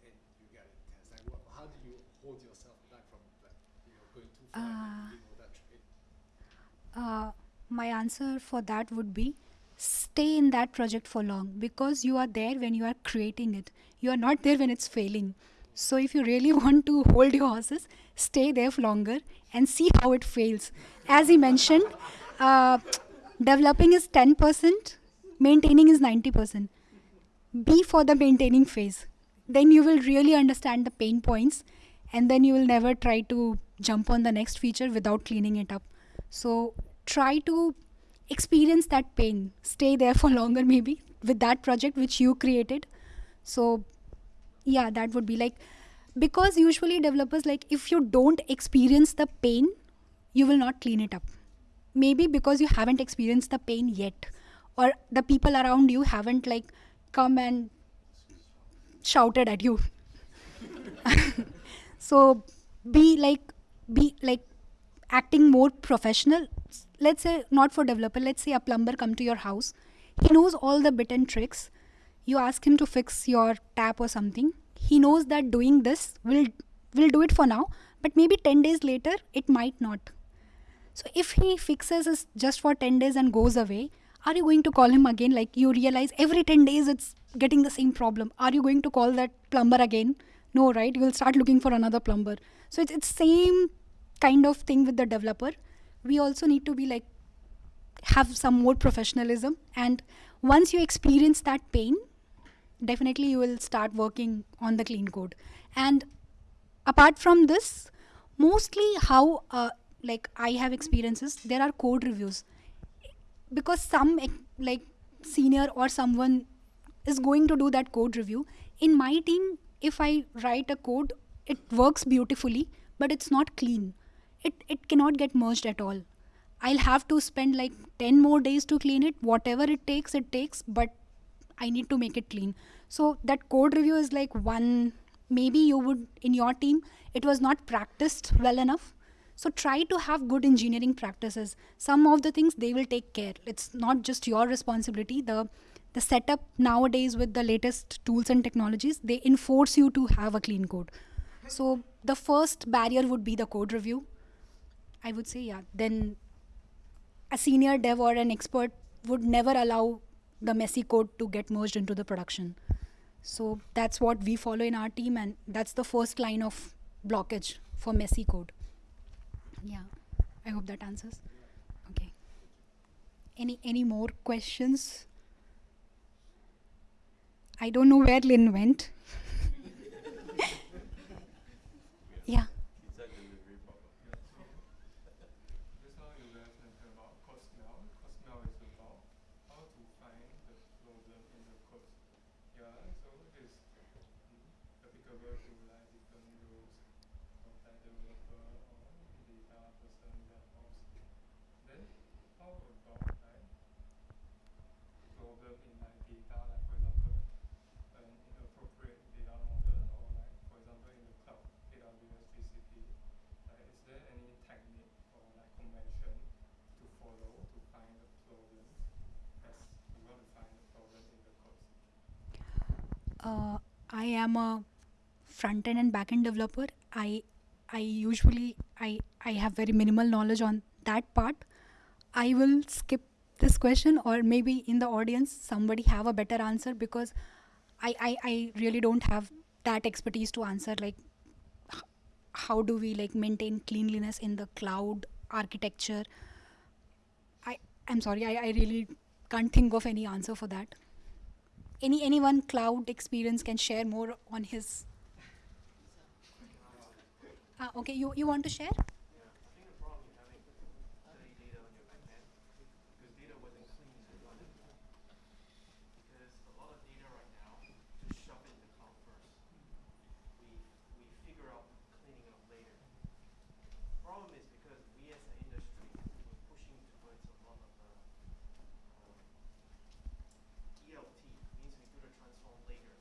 and you gotta test? Like, how do you hold yourself back from like, you know, going too far Uh, and doing all that trade? uh, my answer for that would be stay in that project for long because you are there when you are creating it you are not there when it's failing so if you really want to hold your horses stay there for longer and see how it fails as he mentioned uh, developing is 10% maintaining is 90% be for the maintaining phase. Then you will really understand the pain points and then you will never try to jump on the next feature without cleaning it up. So try to experience that pain. Stay there for longer maybe with that project which you created. So yeah that would be like because usually developers like if you don't experience the pain you will not clean it up. Maybe because you haven't experienced the pain yet or the people around you haven't like come and shouted at you. So be like be like acting more professional. Let's say not for developer let's say a plumber come to your house. He knows all the bit and tricks. You ask him to fix your tap or something. He knows that doing this will will do it for now but maybe 10 days later it might not. So if he fixes just for 10 days and goes away are you going to call him again? Like you realize every 10 days it's getting the same problem. Are you going to call that plumber again? No right? You will start looking for another plumber. So it's, it's same kind of thing with the developer. We also need to be like have some more professionalism. And once you experience that pain definitely you will start working on the clean code. And apart from this mostly how uh, like i have experiences there are code reviews because some eh, like senior or someone is going to do that code review. In my team if i write a code it works beautifully but it's not clean. It it cannot get merged at all. I'll have to spend like 10 more days to clean it. Whatever it takes it takes but i need to make it clean. So that code review is like one maybe you would in your team it was not practiced well enough so try to have good engineering practices. Some of the things they will take care. It's not just your responsibility. The the setup nowadays with the latest tools and technologies they enforce you to have a clean code. So the first barrier would be the code review. I would say yeah. Then a senior dev or an expert would never allow the messy code to get merged into the production. So that's what we follow in our team and that's the first line of blockage for messy code yeah i hope that answers. Okay. Any any more questions? I don't know where lynn went. Yeah Just now you guys mentioned about code smell. Code smell is about how to find the problem in the code. Yeah, so it's mm, applicable to like different roles of like developer or data person, DevOps. Then how about like problem in like data, like for example, an inappropriate data model or like for example in the cloud, AWS, GCP. Like, is there any technique or like convention to follow to find the problem as you want to find the problem in the code? Uh, I am a front end and back end developer. I I usually I I have very minimal knowledge on that part. I will skip this question or maybe in the audience somebody have a better answer because I, I, I really don't have that expertise to answer like how do we like maintain cleanliness in the cloud architecture I I'm sorry I, I really can't think of any answer for that any anyone cloud experience can share more on his. Ah, okay you, you want to share Yeah, I think the problem you're having is dirty data on your backend because data wasn't clean in the front end. Because a lot of data right now just shove it in the cloud first. We we figure out cleaning it up later. Problem is because we as an industry we're pushing towards a lot of uh, um, ELT means we do the transform later.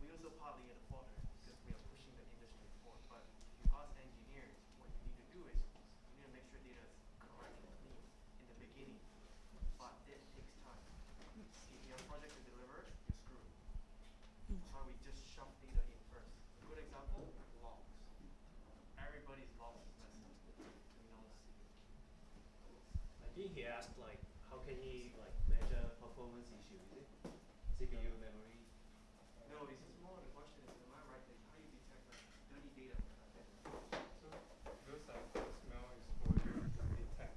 We also partly at the fault there because we are pushing the industry forward. But if you ask engineers, what you need to do is you need to make sure data is correct and clean in the beginning. But it takes time. If you have a project to deliver, you're screwed. That's why we just shove data in first. A good example, logs. Everybody's logs is messed up. To be honest. I think he asked like, how can he like measure performance issue, is it? CPU memory? No, it's just more the question is, am I right? Like, how you detect like dirty data on the? So those are code smell exposure to detect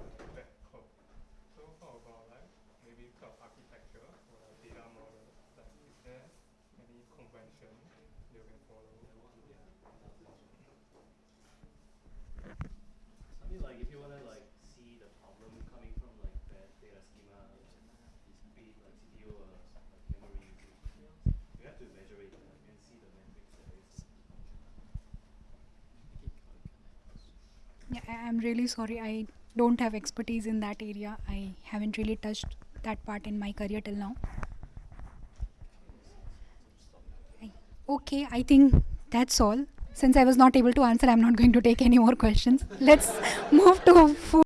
uh, bad code. So how about like maybe cloud architecture or a data model? Like is there any convention you can follow? I mean like if you wanna like see the problem coming from like bad data schema, be uh. Yeah, I'm really sorry. I don't have expertise in that area. I haven't really touched that part in my career till now. Okay, I think that's all. Since I was not able to answer, I'm not going to take any more questions. Let's move to